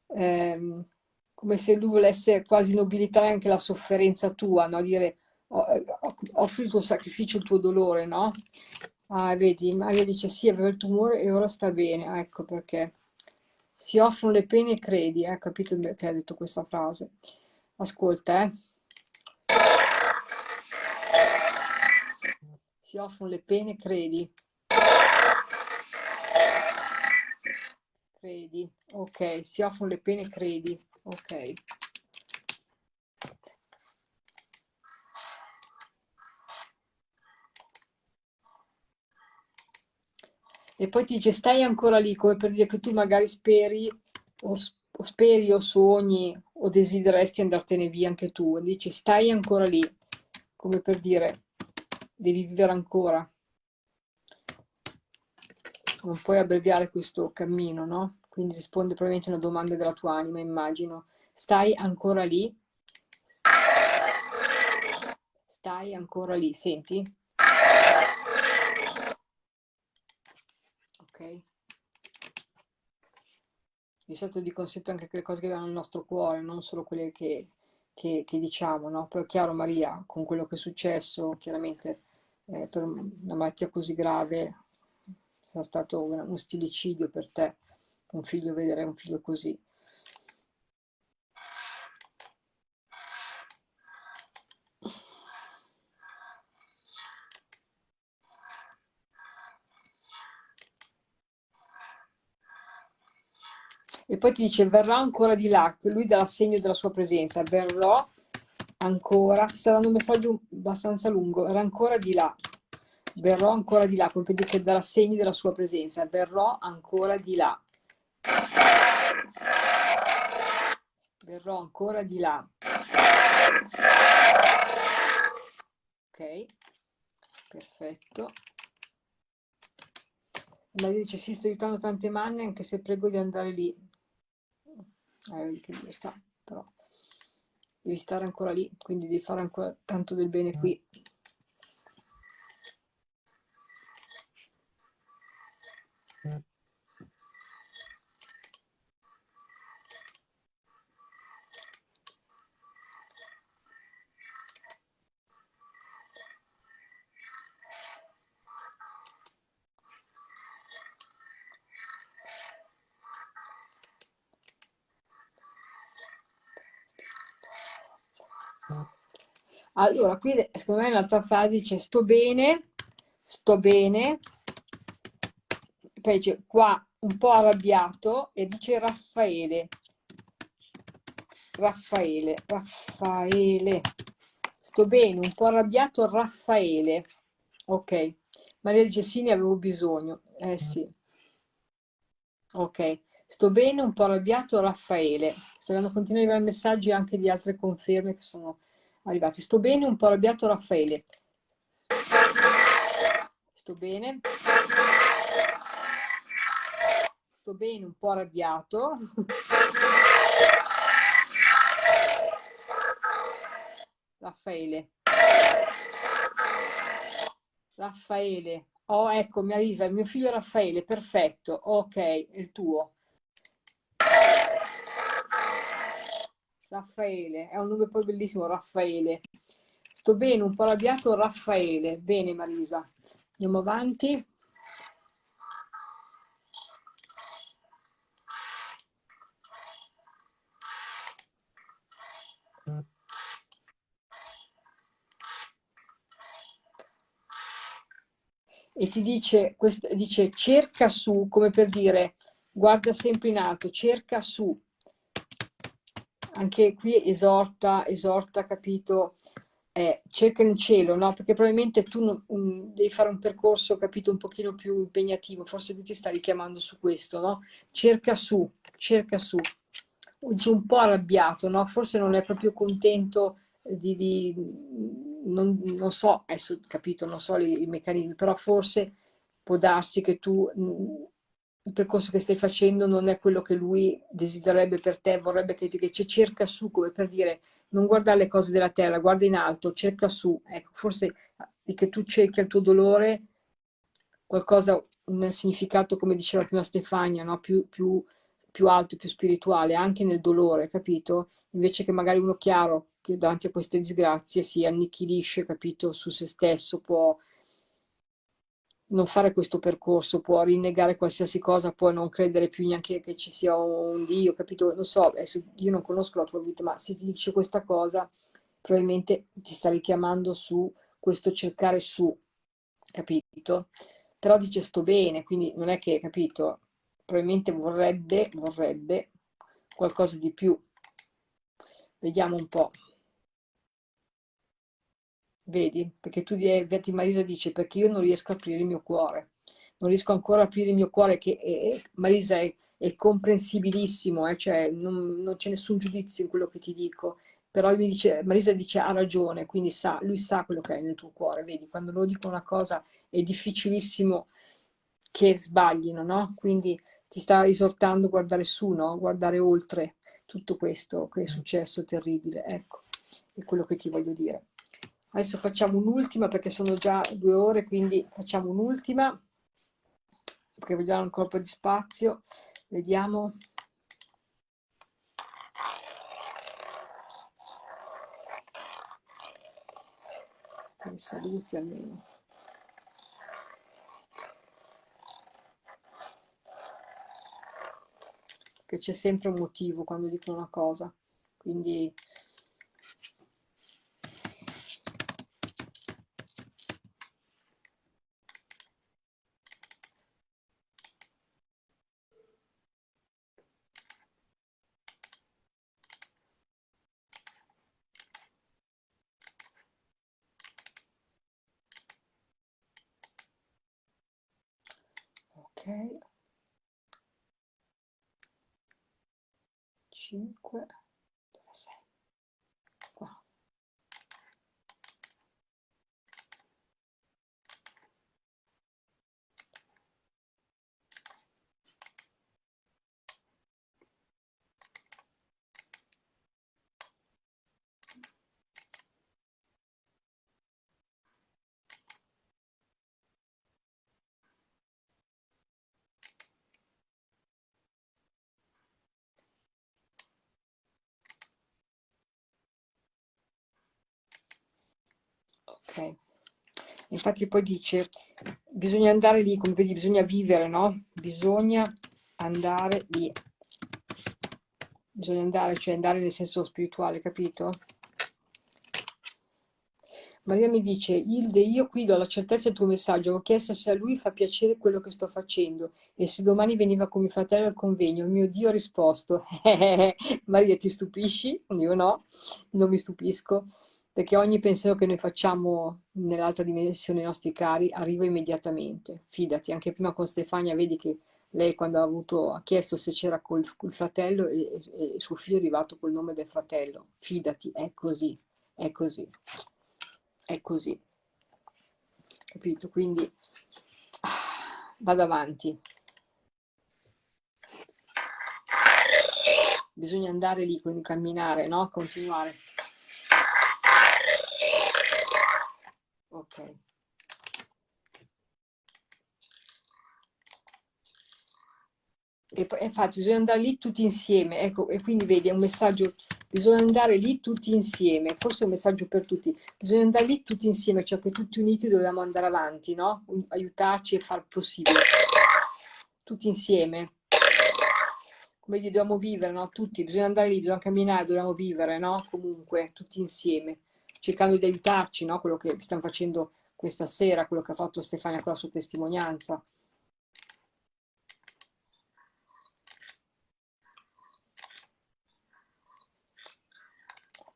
ehm, come se lui volesse quasi nobilitare anche la sofferenza tua, no? Dire, offri il tuo sacrificio, il tuo dolore, no? Ah, vedi, Maria dice sì, aveva il tumore e ora sta bene, ah, ecco perché. Si offrono le pene e credi, eh? capito che ha detto questa frase. Ascolta, eh. Si offrono le pene, credi. Credi, ok. Si offrono le pene, credi. Ok. E poi ti dice stai ancora lì, come per dire che tu magari speri o, speri o sogni o desideresti andartene via anche tu, dici stai ancora lì, come per dire devi vivere ancora. Non puoi abbreviare questo cammino, no? Quindi risponde probabilmente a una domanda della tua anima, immagino. Stai ancora lì? Stai ancora lì, senti? Ok? Di solito dicono sempre anche le cose che vanno nel nostro cuore, non solo quelle che, che, che diciamo, no? Poi è chiaro Maria, con quello che è successo, chiaramente eh, per una malattia così grave, sarà stato uno stilicidio per te, un figlio, vedere un figlio così. E poi ti dice verrà ancora di là, lui dà segno della sua presenza, verrò ancora, ti sta dando un messaggio abbastanza lungo, verrà ancora di là, verrò ancora di là, come che darà segni della sua presenza, verrò ancora di là. Verrò ancora di là. Ok, perfetto. Maria dice sì, sto aiutando tante manne anche se prego di andare lì eh, che sta, però devi stare ancora lì, quindi devi fare ancora tanto del bene qui. Allora, qui secondo me l'altra frase dice sto bene, sto bene, poi dice qua un po' arrabbiato e dice Raffaele, Raffaele, Raffaele, sto bene, un po' arrabbiato Raffaele, ok, Maria dice sì, ne avevo bisogno, eh sì, ok, sto bene, un po' arrabbiato Raffaele, stanno continuando a arrivare messaggi anche di altre conferme che sono arrivati. Sto bene, un po' arrabbiato Raffaele. Sto bene. Sto bene, un po' arrabbiato. Raffaele. Raffaele. Oh, ecco, Marisa, il mio figlio Raffaele, perfetto. Ok, è il tuo. Raffaele, è un nome poi bellissimo, Raffaele. Sto bene, un po' arrabbiato, Raffaele. Bene Marisa, andiamo avanti. E ti dice, dice cerca su, come per dire, guarda sempre in alto, cerca su, anche qui esorta, esorta, capito, eh, cerca in cielo, no? Perché probabilmente tu non, um, devi fare un percorso, capito, un pochino più impegnativo, forse lui ti sta richiamando su questo, no? Cerca su, cerca su. Dice un po' arrabbiato, no? Forse non è proprio contento di, di non, non, so, adesso capito, non so i, i meccanismi, però forse può darsi che tu il percorso che stai facendo non è quello che lui desidererebbe per te, vorrebbe che, che ci cerca su, come per dire, non guardare le cose della terra, guarda in alto, cerca su. Ecco, forse che tu cerchi il tuo dolore, qualcosa, un significato, come diceva prima Stefania, no? più, più, più alto, più spirituale, anche nel dolore, capito? Invece che magari uno chiaro che davanti a queste disgrazie si annichilisce, capito, su se stesso, può non fare questo percorso, può rinnegare qualsiasi cosa, può non credere più neanche che ci sia un Dio, capito? Lo so, adesso io non conosco la tua vita, ma se ti dice questa cosa, probabilmente ti sta richiamando su questo cercare su, capito? Però dice sto bene, quindi non è che, capito? Probabilmente vorrebbe, vorrebbe qualcosa di più. Vediamo un po'. Vedi? Perché tu, vedi, Marisa dice, perché io non riesco a aprire il mio cuore. Non riesco ancora a aprire il mio cuore, che è, Marisa è, è comprensibilissimo, eh? cioè non, non c'è nessun giudizio in quello che ti dico. Però mi dice, Marisa dice ha ragione, quindi sa, lui sa quello che hai nel tuo cuore, vedi? Quando lo dico una cosa è difficilissimo che sbaglino, no? Quindi ti sta esortando a guardare su, no? Guardare oltre tutto questo che è successo terribile, ecco, è quello che ti voglio dire. Adesso facciamo un'ultima perché sono già due ore, quindi facciamo un'ultima, perché vogliamo ancora un po' di spazio. Vediamo. Per i saluti almeno. Che c'è sempre un motivo quando dico una cosa, quindi ok 5 dove sei qua ok infatti poi dice bisogna andare lì come vedi bisogna vivere no? Bisogna andare lì. Bisogna andare cioè andare nel senso spirituale capito? Maria mi dice, Ilde, io qui do la certezza del tuo messaggio, ho chiesto se a lui fa piacere quello che sto facendo e se domani veniva con mio fratello al convegno, mio Dio ha risposto, [LAUGHS] Maria ti stupisci? Io no, non mi stupisco, perché ogni pensiero che noi facciamo nell'altra dimensione ai nostri cari arriva immediatamente, fidati, anche prima con Stefania vedi che lei quando ha, avuto, ha chiesto se c'era col, col, fratello e, e, suo figlio è arrivato col nome del fratello, fidati, è così, è così, è così, capito? Quindi ah, vado avanti. Bisogna andare lì, quindi camminare, no? Continuare. Ok. E infatti bisogna andare lì tutti insieme ecco e quindi vedi è un messaggio bisogna andare lì tutti insieme forse è un messaggio per tutti bisogna andare lì tutti insieme cioè che tutti uniti dobbiamo andare avanti no? Aiutarci e far possibile. Tutti insieme. Come dire, dobbiamo vivere no? Tutti bisogna andare lì dobbiamo camminare dobbiamo vivere no? Comunque tutti insieme cercando di aiutarci, no? quello che stiamo facendo questa sera, quello che ha fatto Stefania con la sua testimonianza.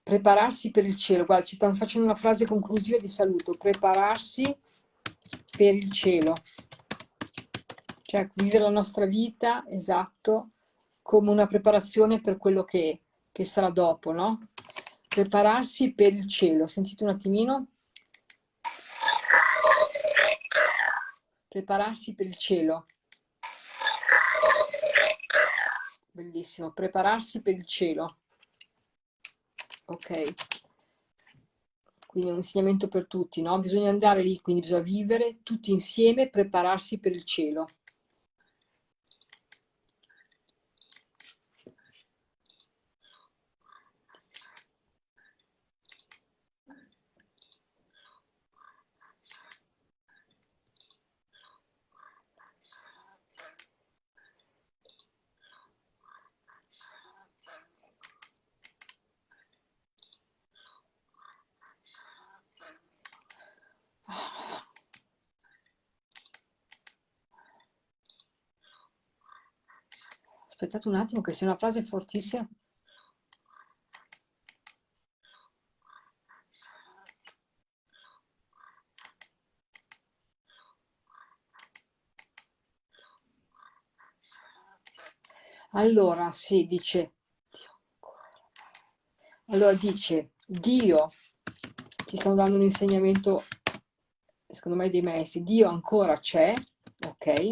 Prepararsi per il cielo, guarda, ci stanno facendo una frase conclusiva di saluto, prepararsi per il cielo, cioè vivere la nostra vita, esatto, come una preparazione per quello che, che sarà dopo, no? Prepararsi per il cielo. Sentite un attimino. Prepararsi per il cielo. Bellissimo. Prepararsi per il cielo. Ok. Quindi è un insegnamento per tutti, no? Bisogna andare lì, quindi bisogna vivere tutti insieme, prepararsi per il cielo. Aspettate un attimo che sia una frase fortissima. Allora, sì, dice, allora dice, Dio, ci stanno dando un insegnamento, secondo me, dei maestri, Dio ancora c'è, ok?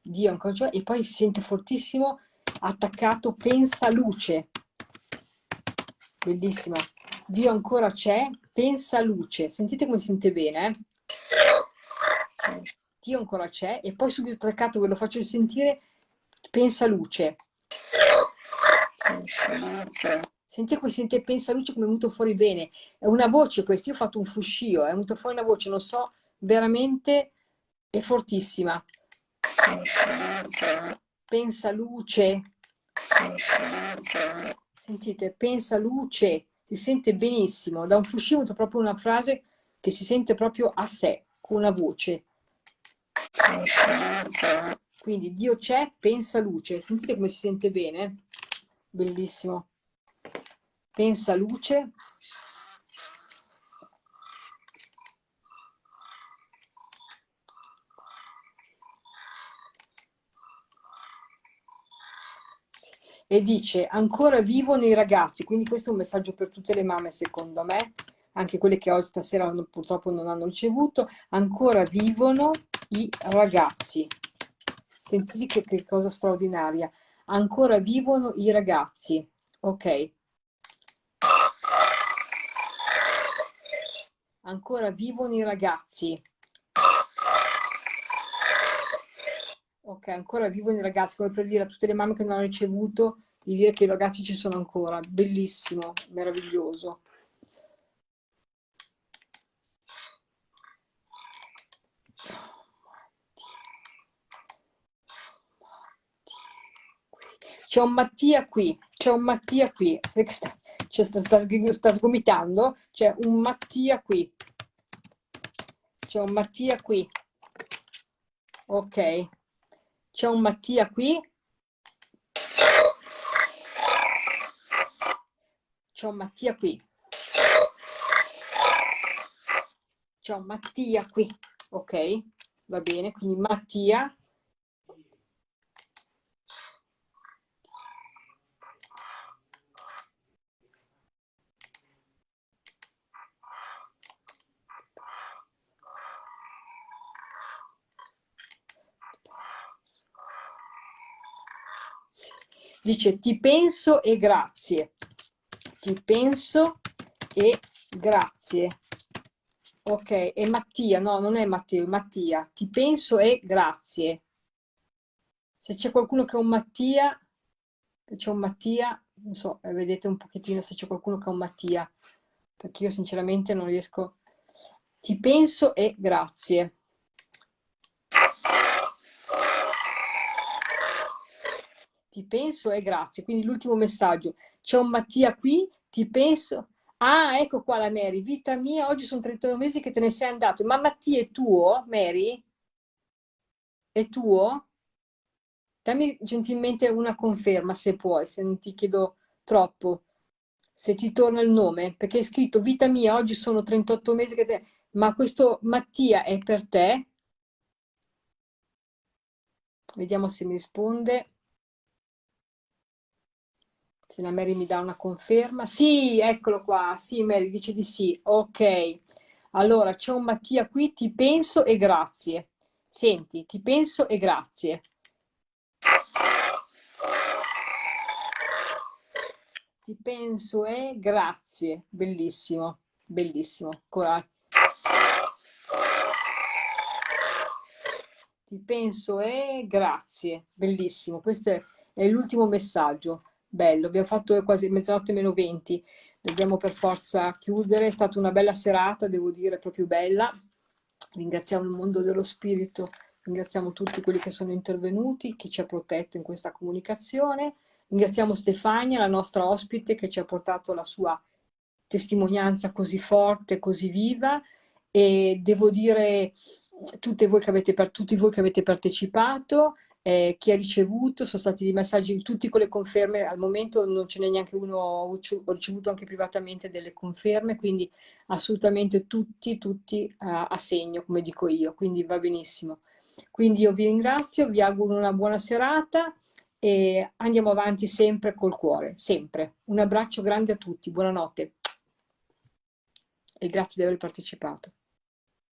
Dio ancora c'è, e poi si sente fortissimo attaccato pensa luce. Bellissima. Dio ancora c'è, pensa luce. Sentite come si sente bene, eh? Dio ancora c'è e poi subito attaccato, ve lo faccio sentire, pensa luce. Sentite come si sente pensa luce come è venuto fuori bene. È una voce questa, io ho fatto un fruscio, è venuto fuori una voce, non so, veramente è fortissima. Pensa luce. Sentite, pensa luce, si sente benissimo. Da un fruscio proprio una frase che si sente proprio a sé, con una voce. Quindi Dio c'è, pensa luce. Sentite come si sente bene? Bellissimo. Pensa luce. E dice ancora vivono i ragazzi, quindi questo è un messaggio per tutte le mamme secondo me, anche quelle che oggi stasera purtroppo non hanno ricevuto, ancora vivono i ragazzi. Sentite che, che cosa straordinaria, ancora vivono i ragazzi, ok? Ancora vivono i ragazzi. Ok, ancora vivono i ragazzi, come per dire a tutte le mamme che non hanno ricevuto, di dire che i ragazzi ci sono ancora. Bellissimo, meraviglioso. C'è un Mattia qui, c'è un Mattia qui, sta, sta, sta, sta sgomitando, c'è un Mattia qui, c'è un Mattia qui, ok, c'è un Mattia qui. C'è un Mattia qui. C'è un Mattia qui. Ok? Va bene, quindi Mattia dice ti penso e grazie, ti penso e grazie. Ok, e Mattia, no, non è Matteo, è Mattia, ti penso e grazie. Se c'è qualcuno che è un Mattia, c'è un Mattia, non so, eh, vedete un pochettino se c'è qualcuno che è un Mattia, perché io sinceramente non riesco. Ti penso e grazie. Ti penso e grazie. Quindi l'ultimo messaggio, c'è un Mattia qui, ti penso. Ah, ecco qua la Mary, vita mia, oggi sono 32 mesi che te ne sei andato. Ma Mattia è tuo, Mary? È tuo? Dammi gentilmente una conferma se puoi, se non ti chiedo troppo. Se ti torna il nome, perché è scritto vita mia, oggi sono 38 mesi che te... Ma questo Mattia è per te? Vediamo se mi risponde se la Mary mi dà una conferma. Sì, eccolo qua. Sì, Mary dice di sì. Ok. Allora, c'è un Mattia qui. Ti penso e grazie. Senti, ti penso e grazie. ti penso e grazie, bellissimo, bellissimo. Coraggio. Ti penso e grazie, bellissimo. Questo è, è l'ultimo messaggio, bello. Abbiamo fatto quasi mezzanotte meno 20, dobbiamo per forza chiudere. È stata una bella serata, devo dire, proprio bella. Ringraziamo il mondo dello spirito, ringraziamo tutti quelli che sono intervenuti, chi ci ha protetto in questa comunicazione. Ringraziamo Stefania, la nostra ospite, che ci ha portato la sua testimonianza così forte, così viva e devo dire tutti voi che avete, tutti voi che avete partecipato, eh, chi ha ricevuto, sono stati dei messaggi, tutti con le conferme, al momento non ce n'è neanche uno, ho ricevuto anche privatamente delle conferme, quindi assolutamente tutti, tutti a, a segno, come dico io, quindi va benissimo. Quindi io vi ringrazio, vi auguro una buona serata e andiamo avanti sempre col cuore, sempre. Un abbraccio grande a tutti, buonanotte e grazie di aver partecipato.